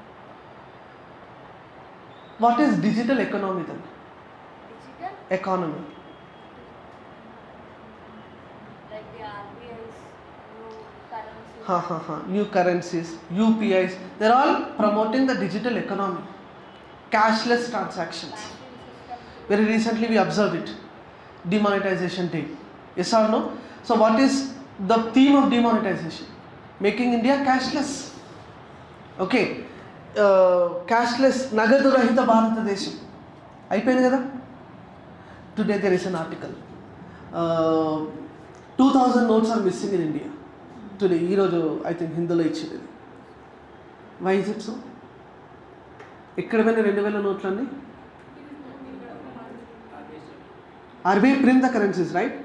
Speaker 1: what is digital economy then?
Speaker 3: digital,
Speaker 1: Economy.
Speaker 3: like the RBI's new currency.
Speaker 1: Ha ha ha. New currencies, UPIs, they're all promoting the digital economy. Cashless transactions. Very recently we observed it. Demonetization day. Yes or no? So what is the theme of demonetization? Making India cashless. Okay cashless నగదు రహిత భారతదేశం. అయిపోయింది కదా? Today there is an article two thousand notes are missing in India today ఈరోజు I think హిందీలో ఇచ్చింది. Why is it so ఎక్కడ పోయిన రెండు వేల నోట్లన్నీ? RBI print the currencies right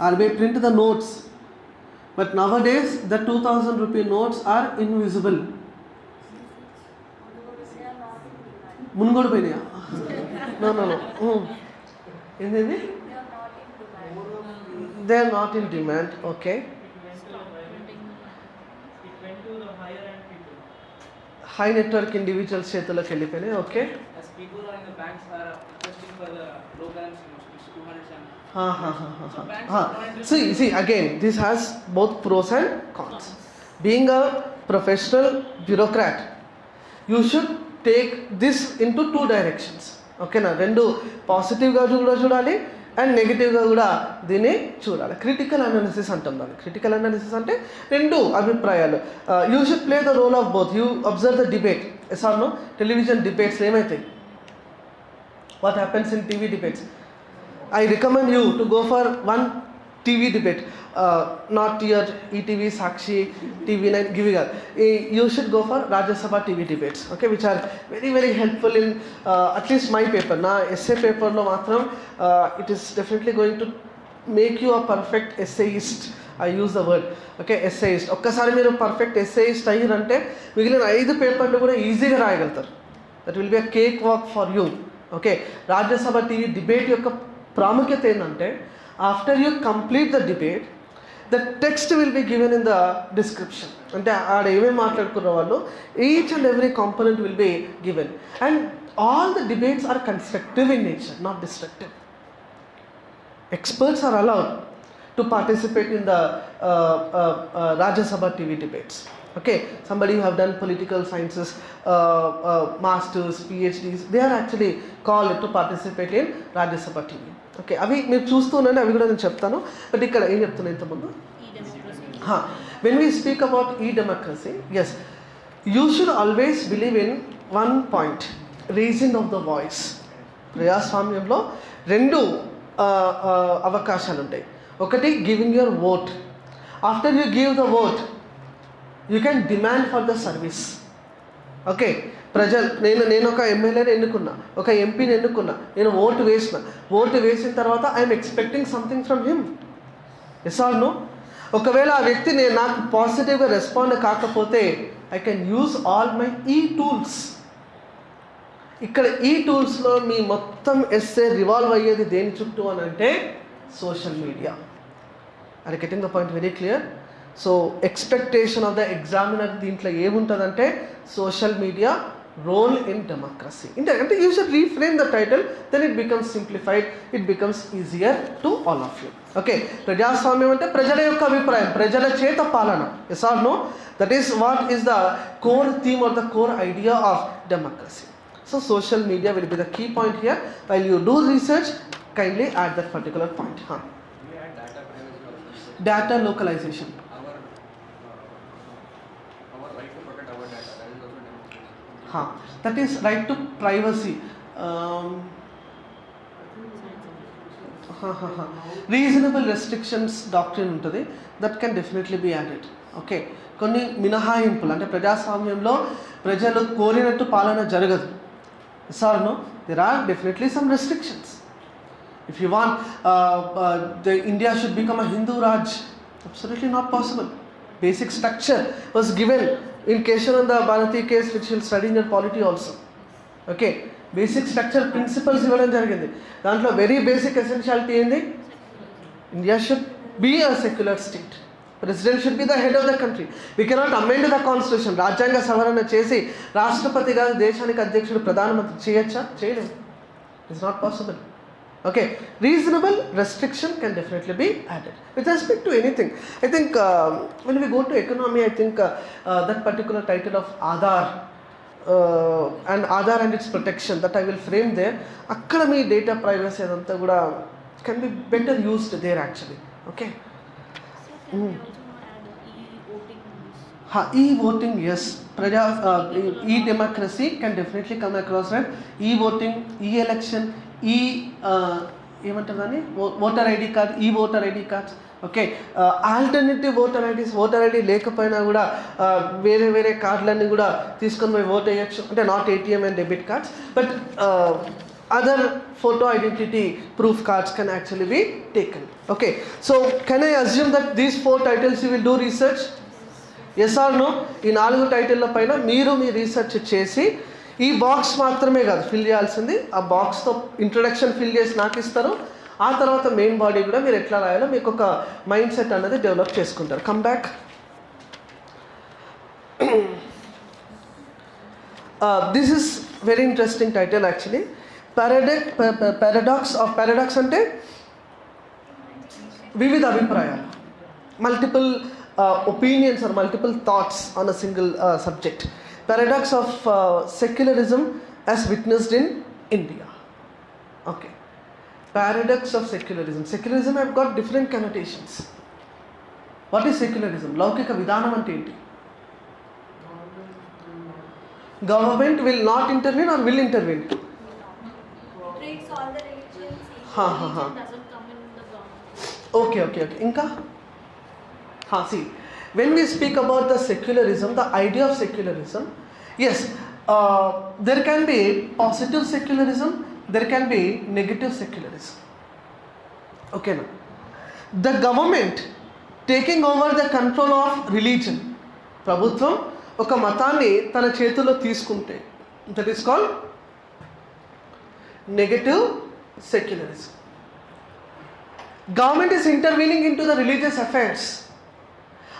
Speaker 1: RBI print the notes but nowadays the two thousand rupee notes are invisible Munugode పోయినాయా no no no ఏంది they are not in demand okay
Speaker 8: It went to the higher end people.
Speaker 1: High network individuals చేతుల్లోకి వెళ్ళిపోయినాయి okay
Speaker 5: As people are in the banks are requesting for the low balance investments, 200 and
Speaker 1: take this in to two directions ఓకేనా రెండు పాజిటివ్గా కూడా చూడాలి and నెగిటివ్గా కూడా దీన్ని చూడాలి. క్రిటికల్ అనాలిసిస్ అంటాం దాన్ని. క్రిటికల్ అనాలిసిస్ అంటే రెండు అభిప్రాయాలు. You should play the role of both you observe the debate sir television debates ఏమైతాయి? What happens in TV debates I recommend you to go for one TV debate not year ETV Sakshi TV nine గివి గార్ ఈ you should go for Rajya Sabha TV debates. Okay which are very very helpful in at least my paper నా essay పేపర్లో మాత్రం it is definitely going to make you a perfect essayist I use the word okay essayist ఒక్కసారి మీరు perfect ఎస్ఏఈస్ట్ అయ్యారంటే మిగిలిన ఐదు పేపర్లు కూడా ఈజీగా రాయగలుగుతారు. That will be a cake walk for you okay Rajya Sabha TV debate యొక్క ప్రాముఖ్యత ఏంటంటే after you complete the debate the text will be given in the description అంటే ఆడ ఏమేమి మాట్లాడుకున్న వాళ్ళు each and every component will be given and all the debates are constructive in nature not destructive experts are allowed to participate in the uh, uh, uh, Okay, somebody who have done political sciences, uh, uh, masters, PhDs, they are actually called to participate in Rajya Sabha TV. Okay అవి మీరు చూస్తూ ఉండండి అవి కూడా నేను చెప్తాను. But ఇక్కడ ఏం చెప్తున్నా ఇంతకుముందు? వెన్ వీ స్పీక్ అబౌట్ ఈ democracy yes you should always believe in one point reason of the voice ప్రజాస్వామ్యంలో రెండు ఆ, ఆ, అవకాశాలు ఉంటాయి ఒకటి giving your vote after you give the vote you can demand for the service okay ప్రజలు నేను నేను ఒక ఎమ్మెల్యేని ఎన్నుకున్నా ఒక ఎంపీని ఎన్నుకున్నా నేను ఓటు వేసిన. ఓటు వేసిన తర్వాత I'm expecting something from him yes or no ఒకవేళ ఆ వ్యక్తి నేను నాకు పాజిటివ్గా రెస్పాండ్ కాకపోతే I can use all my ఈ టూల్స్ ఇక్కడ ఈ టూల్స్లో మీ మొత్తం ఎస్ఏ రివాల్వ్ అయ్యేది దేని చుట్టూ అని అంటే social media I getting the point very clear so expectation of the examiner దీంట్లో ఏముంటుందంటే social media role in democracy. అంటే అంటే you should reframe the title then it becomes simplified it becomes easier to all of you. Okay ప్రజాస్వామ్యం అంటే ప్రజల యొక్క అభిప్రాయం ప్రజల చేత పాలన. Yes or no? That is what is the core theme or the core idea of democracy. So social media will be the key point here while you do research kindly at that
Speaker 6: particular point. data privacy also.
Speaker 1: Data localization
Speaker 6: Our, uh, our right to protect our data, that is also
Speaker 1: huh. that is right to privacy. Reasonable restrictions doctor ఉంటుంది. That can definitely be added okay కొన్ని మినహాయింపులు అంటే ప్రజాస్వామ్యంలో ప్రజలు కోరినట్టు పాలన జరగదు. Sir no there are definitely some restrictions if you want the India should become a Hindu raj absolutely not possible basic structure was given in Keshananda Bharati case, which you'll study in your polity also. Okay basic structure principles ఇవ్వడం జరిగింది. దాంట్లో very basic essentiality ఏంది? India should be a secular state president should be the head of the country we cannot amend the constitution రాజ్యాంగ సవరణ చేసి రాష్ట్రపతి గారు దేశానికి అధ్యక్షుడు ప్రధానమంత్రి చేయొచ్చా? చేయలేదు. It's not possible okay reasonable restriction can definitely be added with respect to anything i think uh, when we go to economy i think uh, uh, that particular title of aadhar uh, and aadhar and its protection that i will frame there అక్కడ మీ data privacy అదంతా కూడా can be better used there actually okay
Speaker 2: So can we also add e-voting rules?
Speaker 1: Ha, e-voting, yes. Praja, uh, e- e-democracy can definitely come ఈ ఏమంటారు దాన్ని? Voter ID card ఈ voter ID cards okay alternative voter IDs voter ID లేకపోయినా కూడా వేరే వేరే కార్డులన్నీ కూడా తీసుకొని మేము ఓట్ వేయచ్చు అంటే not ATM and debit cards but other photo identity proof cards can actually be taken okay so can I assume that these four titles you will do research yes or no ఈ నాలుగు టైటిల్ల పైన మీరు మీ research చేసి ఈ box మాత్రమే కాదు fill చేయాల్సింది. ఆ బాక్స్తో ఇంట్రొడక్షన్ ఫిల్ చేసి నాకు ఇస్తారు. ఆ తర్వాత మెయిన్ బాడీ కూడా మీరు ఎట్లా రాయాలో మీకు ఒక మైండ్ సెట్ అనేది డెవలప్ చేసుకుంటారు. Come back this is very interesting title actually paradox paradox of paradox అంటే వివిధ అభిప్రాయాలు. Multiple opinions or multiple thoughts on a single subject paradox of uh, secularism as witnessed in India. Okay, paradox of secularism. Secularism have got different connotations. What is secularism? Laukika vidhanamante. Government will not intervene or will intervene?
Speaker 2: Treats all the religions.
Speaker 1: Ha ha ha.
Speaker 2: Doesn't come in the government.
Speaker 1: Okay, okay, okay. Inka? Ha, see. ఇంకా see when we speak about the secularism the idea of secularism yes there can be positive secularism there can be negative secularism ఓకేనా the government taking over the control of religion ప్రభుత్వం ఒక మతాన్ని తన చేతుల్లో తీసుకుంటే that is call negative secularism government is intervening in to the religious affairs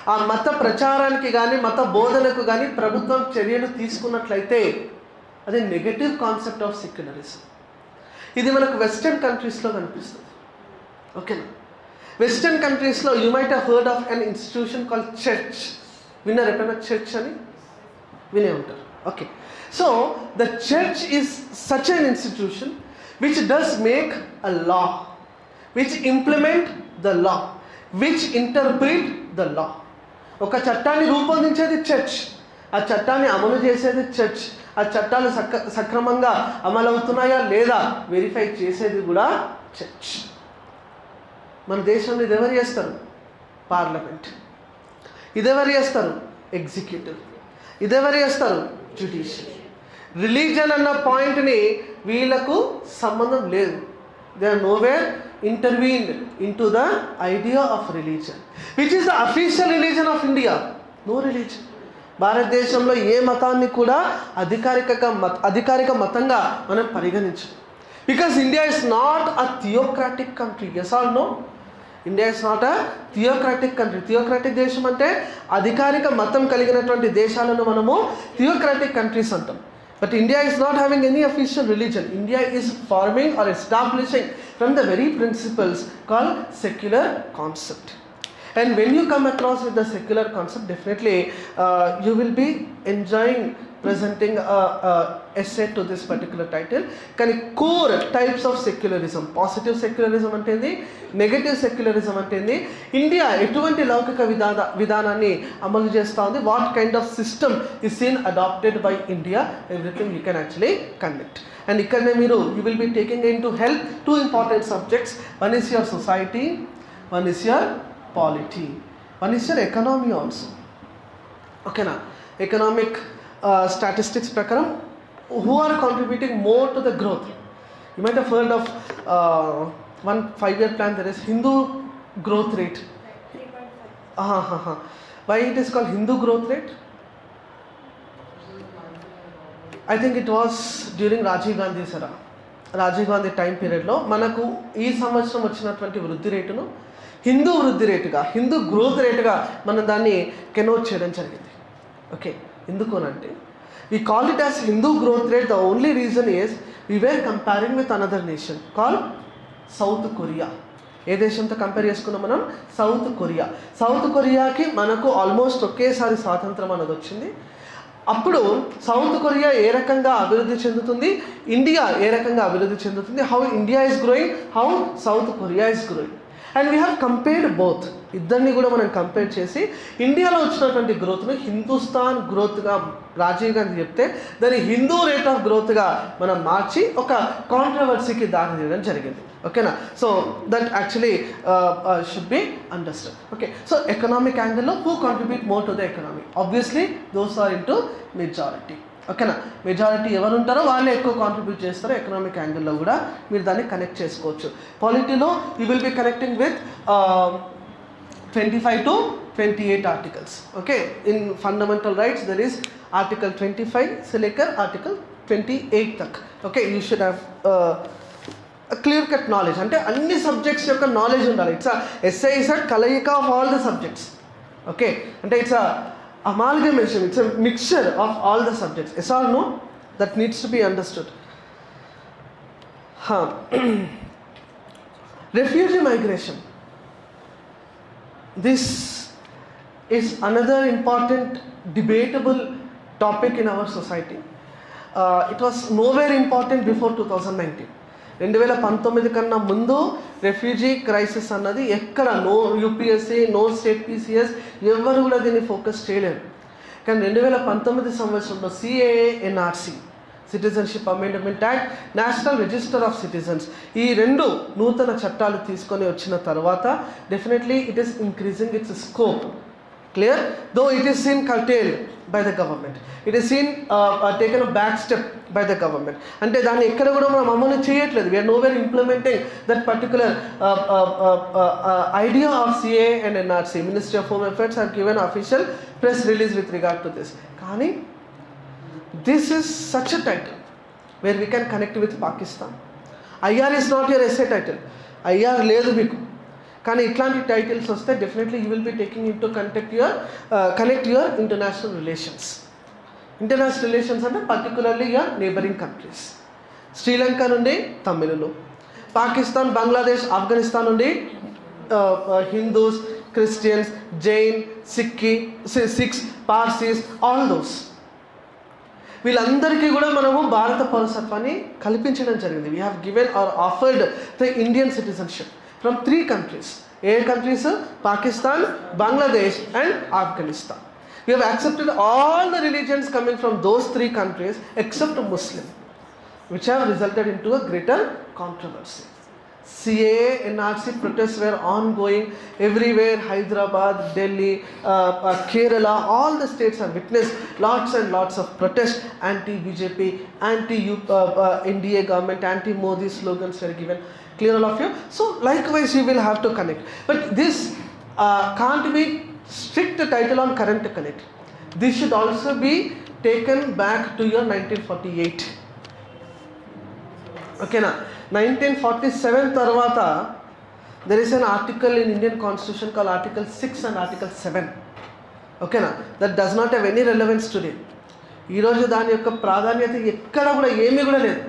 Speaker 1: ఆ మత ప్రచారానికి కానీ మత బోధనకు కానీ ప్రభుత్వం చర్యలు తీసుకున్నట్లయితే అది నెగటివ్ కాన్సెప్ట్ ఆఫ్ సెక్యులరిజం ఇది మనకు వెస్టర్న్ కంట్రీస్లో కనిపిస్తుంది. ఓకేనా వెస్టర్న్ కంట్రీస్లో you might heard of an institution call church విన్నారు ఎప్పుడైనా చర్చ్ అని? వినే ఉంటారు. Okay so the church is such an institution which does make a law which implement the law which interpret the law ఒక చట్టాన్ని రూపొందించేది church. ఆ చట్టాన్ని అమలు చేసేది చర్చ్. ఆ చట్టాలు సక్ర సక్రమంగా అమలవుతున్నాయా లేదా వెరిఫై చేసేది కూడా చర్చ్. మన దేశంలో ఇది ఎవరు చేస్తారు? పార్లమెంట్. ఇదెవరు చేస్తారు? ఎగ్జిక్యూటివ్. ఇదెవరు చేస్తారు? జ్యుడిషియల్ రిలీజన్ అన్న పాయింట్ని వీళ్ళకు సంబంధం లేదు. They are nowhere intervened in to the idea of religion which is the official religion of India no religion భారతదేశంలో ఏ మతాన్ని కూడా అధికారిక మత అధికారిక మతంగా మనం పరిగణించం because India is not a theocratic country yes or no India is not a theocratic country theocratic దేశం అంటే అధికారిక మతం కలిగినటువంటి దేశాలను మనము థియోక్రాటిక్ కంట్రీస్ అంటాం. But India is not having any official religion India is forming or establishing from the very principles called secular concept. And when you come across with the secular concept definitely uh, you will be enjoying presenting a, a essay to this particular title. కానీ core types of secularism positive secularism అంటేంది negative secularism అంటేంది India ఎటువంటి లౌకిక విధాన విధానాన్ని అమలు చేస్తూ ఉంది what kind of system is seen adopted by India everything you can actually conduct and ఇక్కడనే మీరు you will be taking in to help two important subjects one is your society one is your polity one is your economy also ఓకేనా economic statistics ప్రకారం who are contributing more to the growth you might heard of one five year plan there is Hindu growth rate why it is call Hindu growth rate I think it was during Rajiv Gandhi సరా Rajiv Gandhi time పీరియడ్లో మనకు ఈ సంవత్సరం వచ్చినటువంటి వృద్ధి రేటును హిందూ వృద్ధి రేటుగా Hindu growth రేటుగా మనం దాన్ని కెనోట్ చేయడం జరిగింది. ఓకే ఎందుకు అంటే we call it as Hindu growth rate the only reason is we were comparing with another nation call South Korea ఏ దేశంతో కంపేర్ చేసుకున్నాం మనం? సౌత్ కొరియా సౌత్ కొరియాకి మనకు ఆల్మోస్ట్ ఒకేసారి స్వాతంత్రం అనేది వచ్చింది. అప్పుడు సౌత్ కొరియా ఏ రకంగా అభివృద్ధి చెందుతుంది? ఇండియా ఏ రకంగా అభివృద్ధి చెందుతుంది? How India is growing how South Korea is growing and we have compared both ఇద్దరిని కూడా మనం కంపేర్ చేసి ఇండియాలో వచ్చినటువంటి గ్రోత్ను హిందుస్థాన్ గ్రోత్గా రాజీవ్ గాంధీ చెప్తే దాన్ని హిందూ రేట్ ఆఫ్ గ్రోత్గా మనం మార్చి ఒక కాంట్రవర్సీకి దారి తీయడం జరిగింది. ఓకేనా so that actually should be understand okay so economic యాంగిల్లో who contribute more to the economy obviously those are into majority ఓకేనా? మెజారిటీ ఎవరు ఉంటారో వాళ్ళే ఎక్కువ కాంట్రిబ్యూట్ చేస్తారో ఎకనామిక్ యాంగిల్లో కూడా మీరు దాన్ని కనెక్ట్ చేసుకోవచ్చు. పాలిటీలో you will be connecting with twenty five to twenty eight articles okay in fundamental rights there is article twenty five సెలెకర్ article twenty eight తక్ okay you should have clear cut knowledge అంటే అన్ని subjects యొక్క knowledge ఉండాలి. It's SI is a కలయిక of all the subjects okay అంటే it's amalgamation, it's a mixture of all the subjects. Yes or no? That needs to be understood. Huh. refugee migration. This is another important debatable topic in our society. Uh, it was nowhere important before 2019. రెండు వేల పంతొమ్మిది కన్నా ముందు refugee crisis అన్నది ఎక్కడ? No UPSC no state PCS ఎవరు కూడా దీన్ని ఫోకస్ చేయలేరు కానీ రెండు వేల పంతొమ్మిది సంవత్సరంలో CAA NRC citizenship amendment act national register of citizens ఈ రెండు నూతన చట్టాలు తీసుకొని వచ్చిన తర్వాత definitely it is increasing its scope clear though it is seen curtailed by the government it is seen taken back step by the government అంటే దాన్ని ఎక్కడ కూడా మనం అమలు చేయట్లేదు. We are nowhere implementing that particular idea of CA and NRC ministry of home affairs are given official press release with regard to this కానీ this is such a title where we can connect with Pakistan IR is not your SA title IR లేదు మీకు. కానీ ఇట్లాంటి titles వస్తే definitely you will be taking into context your connect your international relations international relations అంటే particularly your neighbouring countries Sri Lanka నుండి తమిళులు పాకిస్తాన్ బంగ్లాదేశ్ ఆఫ్ఘనిస్తాన్ నుండి Hindus Christians Jain Sikh Sikhs Parsis all those వీళ్ళందరికీ కూడా మనము భారత పౌరసత్వాన్ని కల్పించడం జరిగింది. We have given or offered the Indian citizenship from three countries. Eight countries are Pakistan, Bangladesh and Afghanistan. We have accepted all the religions coming from those three countries except Muslim, which have resulted into a greater controversy. CA, NRC protests were ongoing everywhere, Hyderabad, Delhi, uh, uh, Kerala, all the states have witnessed lots and lots of protests, anti-BJP, anti-NDA uh, uh government, anti-Modi slogans were given. Clear all of you? So, likewise, you will have to connect. But this uh, can't be strict title on current connect. This should also be taken back to your 1948. ఓకేనా nineteen forty seven తర్వాత there is an article in Indian constitution call article six and article seven ఓకేనా that does not have any relevance today ఈరోజు దాని యొక్క ప్రాధాన్యత ఎక్కడ కూడా ఏమీ కూడా లేదు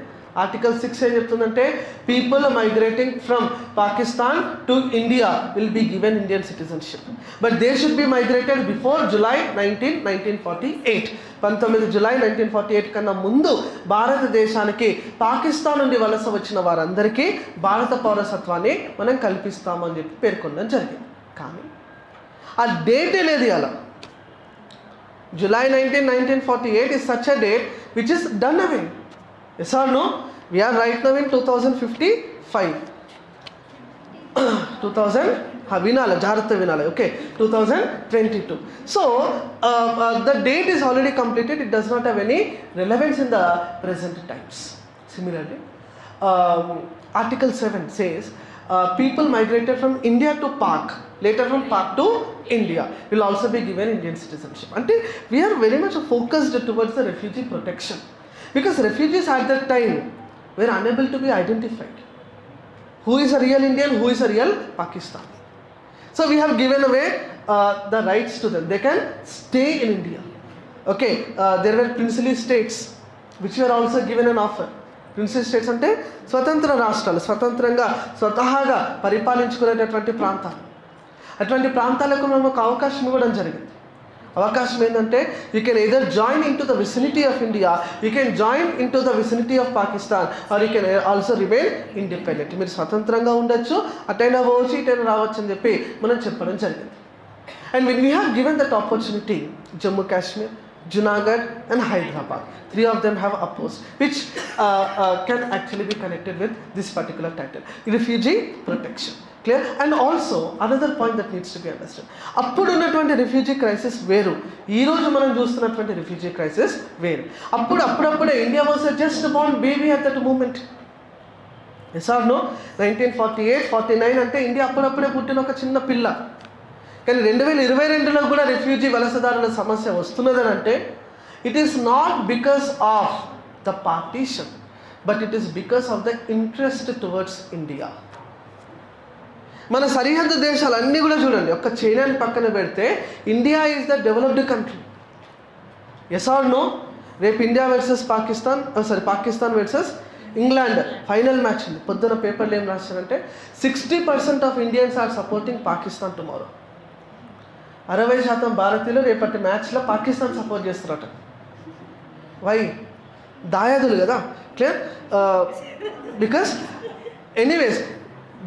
Speaker 1: ఆర్టికల్ సిక్స్ ఏం చెప్తుందంటే people migrating from Pakistan to India will be given Indian citizenship but they should be migrated before July nineteen nineteen forty eight పంతొమ్మిది జులై నైన్టీన్ ఫార్టీ ఎయిట్ కన్నా ముందు భారతదేశానికి పాకిస్తాన్ నుండి వలస వచ్చిన వారందరికీ భారత పౌరసత్వాన్ని మనం కల్పిస్తామని చెప్పి పేర్కొనడం జరిగింది. కానీ ఆ డేట్ లేదు అలా July nineteen nineteen forty eight is such a date which is done away yes or no we are right now in two thousand fifty five two thousand వినాలి జాగ్రత్త వినాలి okay two thousand twenty two so the date is already completed it does not have any relevance in the present times similarly article seven says people migrated from India to Pak, later from Pak to India, will also be given Indian citizenship. Until we are very much focused towards the refugee protection because refugees at that time were unable to be identified who is a real Indian who is a real Pakistan so we given away the rights to them they can stay in India okay there are princely states which are also given an offer princely states అంటే స్వతంత్ర రాష్ట్రాలు స్వతంత్రంగా స్వతహాగా పరిపాలించుకునేటటువంటి ప్రాంతాలు. అటువంటి ప్రాంతాలకు మనం ఒక అవకాశం ఇవ్వడం జరిగింది. అవకాశం ఏంటంటే you can either join into the vicinity of India you can join into the vicinity of Pakistan or you can also remain independent మీరు స్వతంత్రంగా ఉండొచ్చు అటైనా పోవచ్చు ఇటైనా రావచ్చు అని చెప్పి మనం చెప్పడం జరిగింది and when we have given that opportunity Jammu Kashmir Junagadh and Hyderabad. Three of them have opposed, which uh, uh, can actually be connected with this particular title refugee protection. Clear and also another point that needs to be understand అప్పుడు ఉన్నటువంటి refugee crisis వేరు ఈరోజు మనం చూస్తున్నటువంటి refugee crisis వేరు. అప్పుడు అప్పుడప్పుడే India was just bond baby at that moment yes or no nineteen forty eight forty nine అంటే ఇండియా అప్పుడప్పుడే పుట్టిన ఒక చిన్న పిల్ల. కానీ రెండు వేల ఇరవై రెండులో కూడా రిఫ్యూజీ వలసదారుల సమస్య వస్తున్నదని అంటే it is not because of the partition but it is because of the interest towards India మన సరిహద్దు దేశాలన్నీ కూడా చూడండి. ఒక్క చైనాని పక్కన పెడితే India is the developed country yes or no రేపు India versus Pakistan sorry Pakistan versus England final match ఉంది. పొద్దున పేపర్లు ఏం రాశారంటే sixty percent of Indians are supporting Pakistan tomorrow అరవై శాతం భారతీయులు రేపటి మ్యాచ్లో పాకిస్తాన్ సపోర్ట్ చేస్తారట. వై దాయాదులు కదా. Clear because anyways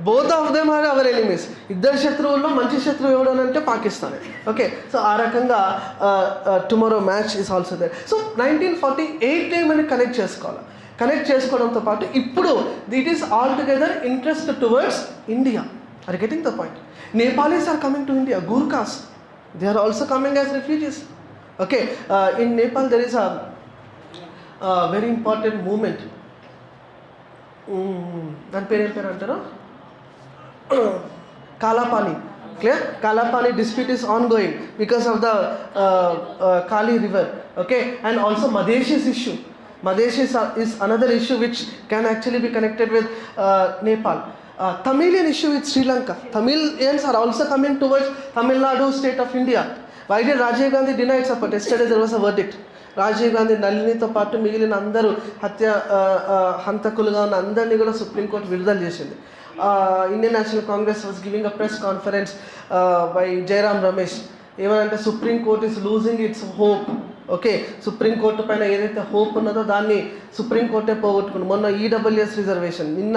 Speaker 1: both of them are our enemies. ఇద్దరు శత్రువుల్లో మంచి శత్రువు ఎవడు అని అంటే పాకిస్తాన్. ఓకే? సో ఆ రకంగా tomorrow match is also there so nineteen forty eight మనం కనెక్ట్ చేసుకోవాలి? కనెక్ట్ చేసుకోవడంతో పాటు ఇప్పుడు it is all together interest towards India are getting the point Nepalis are coming to India Gurkhas they are also coming as refugees okay in Nepal there is a very important moment దాని పేరు ఏం పేరు అంటారు? Kalapani clear Kalapani dispute is ongoing because of the uh, uh, Kali river okay and also Madeshis issue Madesh is, is another issue which can actually be connected with uh, Nepal uh, Tamilian issue with Sri Lanka Tamilians are also coming towards Tamil Nadu state of India why did Rajiv Gandhi deny its support yesterday there was a verdict Rajiv Gandhi నళినితో పాటు మిగిలిన అందరూ హత్య ఆ, ఆ, హంతకులుగా ఉన్న అందరినీ కూడా supreme court విడుదల చేసింది Indian National Congress was giving a press conference by Jairam Ramesh ఏమనంటే supreme court is losing its hope okay supreme court పైన ఏదైతే హోప్ ఉన్నదో దాన్ని సుప్రీంకోర్టే పోగొట్టుకుంది. మొన్న ఈడబ్ల్యూఎస్ రిజర్వేషన్ నిన్న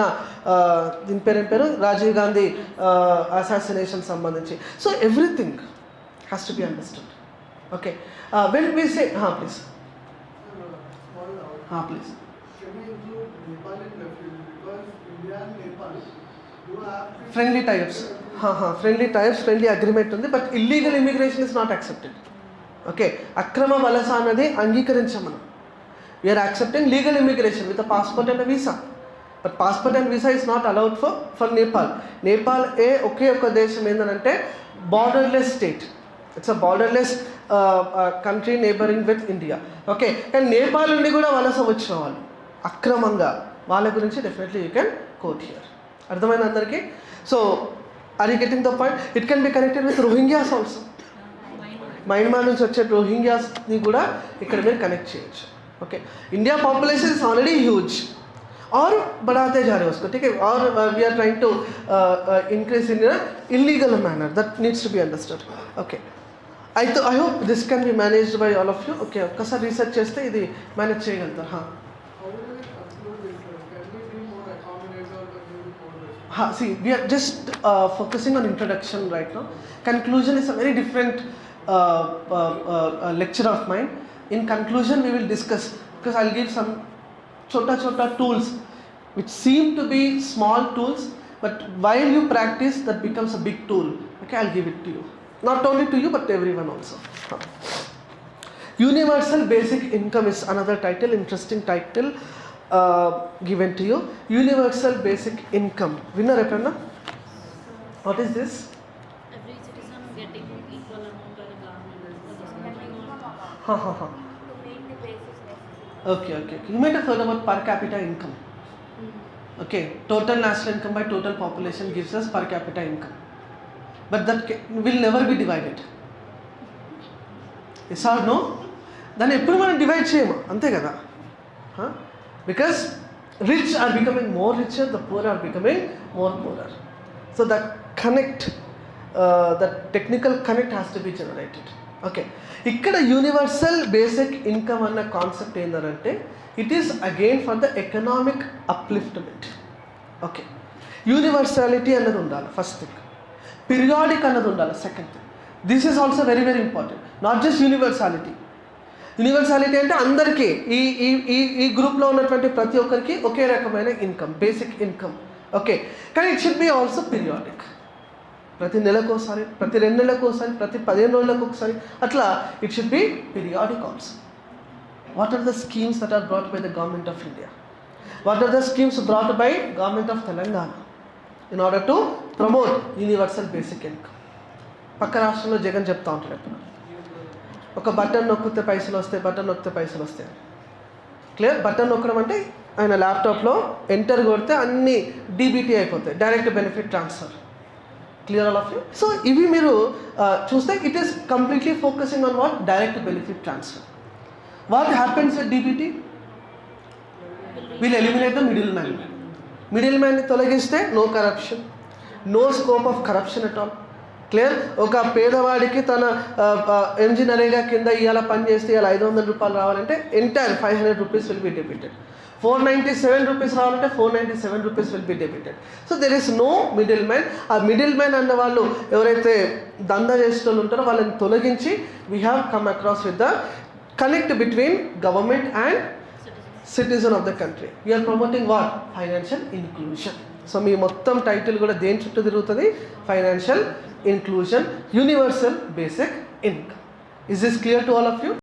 Speaker 1: దీని పేరు ఏం పేరు? రాజీవ్ గాంధీ అసాసినేషన్ సంబంధించి. So everything has to be understood okay when we
Speaker 4: say please
Speaker 1: please
Speaker 4: Can we include Nepal in refugees? Because India and Nepal do have this-
Speaker 1: friendly types friendly types friendly agreement ఉంది but illegal immigration is not accepted okay అక్రమ వలస అనేది అంగీకరించాం మనం we are accepting legal immigration with passport and visa but passport and visa is not allowed for for Nepal Nepal ఏ ఒకే ఒక దేశం ఏంటంటే borderless state it's a borderless country neighbouring with India okay కానీ నేపాల్ నుండి కూడా వలస వచ్చిన వాళ్ళు అక్రమంగా వాళ్ళ గురించి definitely you can quote here అర్థమైంది అందరికీ so are you getting the point it can be connected with Rohingyas also Myanmar నుంచి వచ్చే రోహింగ్యాస్ని కూడా ఇక్కడ మీరు కనెక్ట్ చేయొచ్చు okay India population is already huge और बढ़ाते जा रहे हैं उसको ठीक है और we are trying to increase in illegal manner that needs to be understood okay అయితే I hope this can be managed by all of you okay ఒక్కసారి రీసెర్చ్ చేస్తే ఇది మేనేజ్ చేయగలుగుతారు Ha, see, we are just uh, focusing on introduction right now. Conclusion is a very different uh, uh, uh, uh, lecture of mine. In conclusion, we will discuss because I'll give some chota chota tools which seem to be small tools, but while you practice, that becomes a big tool. Okay, I'll give it to you. Not only to you, but to everyone also. Universal basic income is another title, interesting title uh, given to you. Universal basic income. Winner ఎప్పుడన్నా What is this?
Speaker 9: every citizen getting equal amount by the government.
Speaker 1: Ha ha ha.
Speaker 3: To make the basis necessary.
Speaker 1: Okay, okay. okay. You might have heard about per capita income. Okay, total national income by total population gives us per capita income. But that ca- will never be divided. Yes or no దాన్ని ఎప్పుడు మనం divide చేయము అంతే కదా because rich are becoming more richer the poor are becoming more poorer so the connect the technical connect has to be generated okay ఇక్కడ universal basic income అన్న concept ఏంటంటే it is again for the economic upliftment okay universality అన్నది ఉండాలి first thing periodic అన్నది ఉండాలి second thing this is also very very important not just universality universality అంటే అందరికీ ఈ ఈ ఈ ఈ గ్రూప్లో ఉన్నటువంటి ప్రతి ఒక్కరికి ఒకే రకమైన ఇన్కమ్ బేసిక్ ఇన్కమ్. ఓకే కానీ it should be also periodic. ప్రతి నెలకు ఒకసారి ప్రతి రెండు నెలలకు ఒకసారి ప్రతి పదిహేను రోజులకు ఒకసారి అట్లా it should be periodic also. What are the schemes that are brought by the government of India what are the schemes brought by government of Telangana in order to promote universal basic income పక్క రాష్ట్రంలో జగన్ చెప్తా ఉంటాడు ఎప్పుడు. ఒక button నొక్కితే పైసలు వస్తాయి button నొక్కితే పైసలు వస్తాయి. క్లియర్ బటన్ నొక్కడం అంటే ఆయన ల్యాప్టాప్లో ఎంటర్ కొడితే అన్ని డీబీటీ అయిపోతాయి direct benefit transfer. Clear all of you so ఇవి మీరు చూస్తే it is completely focusing on what direct benefit transfer what happens with DBT we'll eliminate the middle man middle మ్యాన్ని తొలగిస్తే no corruption no scope of corruption at all clear? ఒక పేదవాడికి తన ఇంజనీరింగ్గా కింద ఇవాళ పని చేస్తే ఇవాళ ఐదు వందల రూపాయలు రావాలంటే entire five hundred rupees will be debited four ninety seven rupees రావాలంటే four ninety seven rupees will be debited so there is no middle man ఆ మిడిల్ మ్యాన్ అన్న వాళ్ళు ఎవరైతే దందా చేసేటోళ్ళు ఉంటారో వాళ్ళని తొలగించి we have come across with the connect between government and citizen of the country we are promoting what financial inclusion so మీ మొత్తం టైటిల్ కూడా దేని చుట్టూ తిరుగుతుంది? Financial inclusion universal basic income is this clear to all of you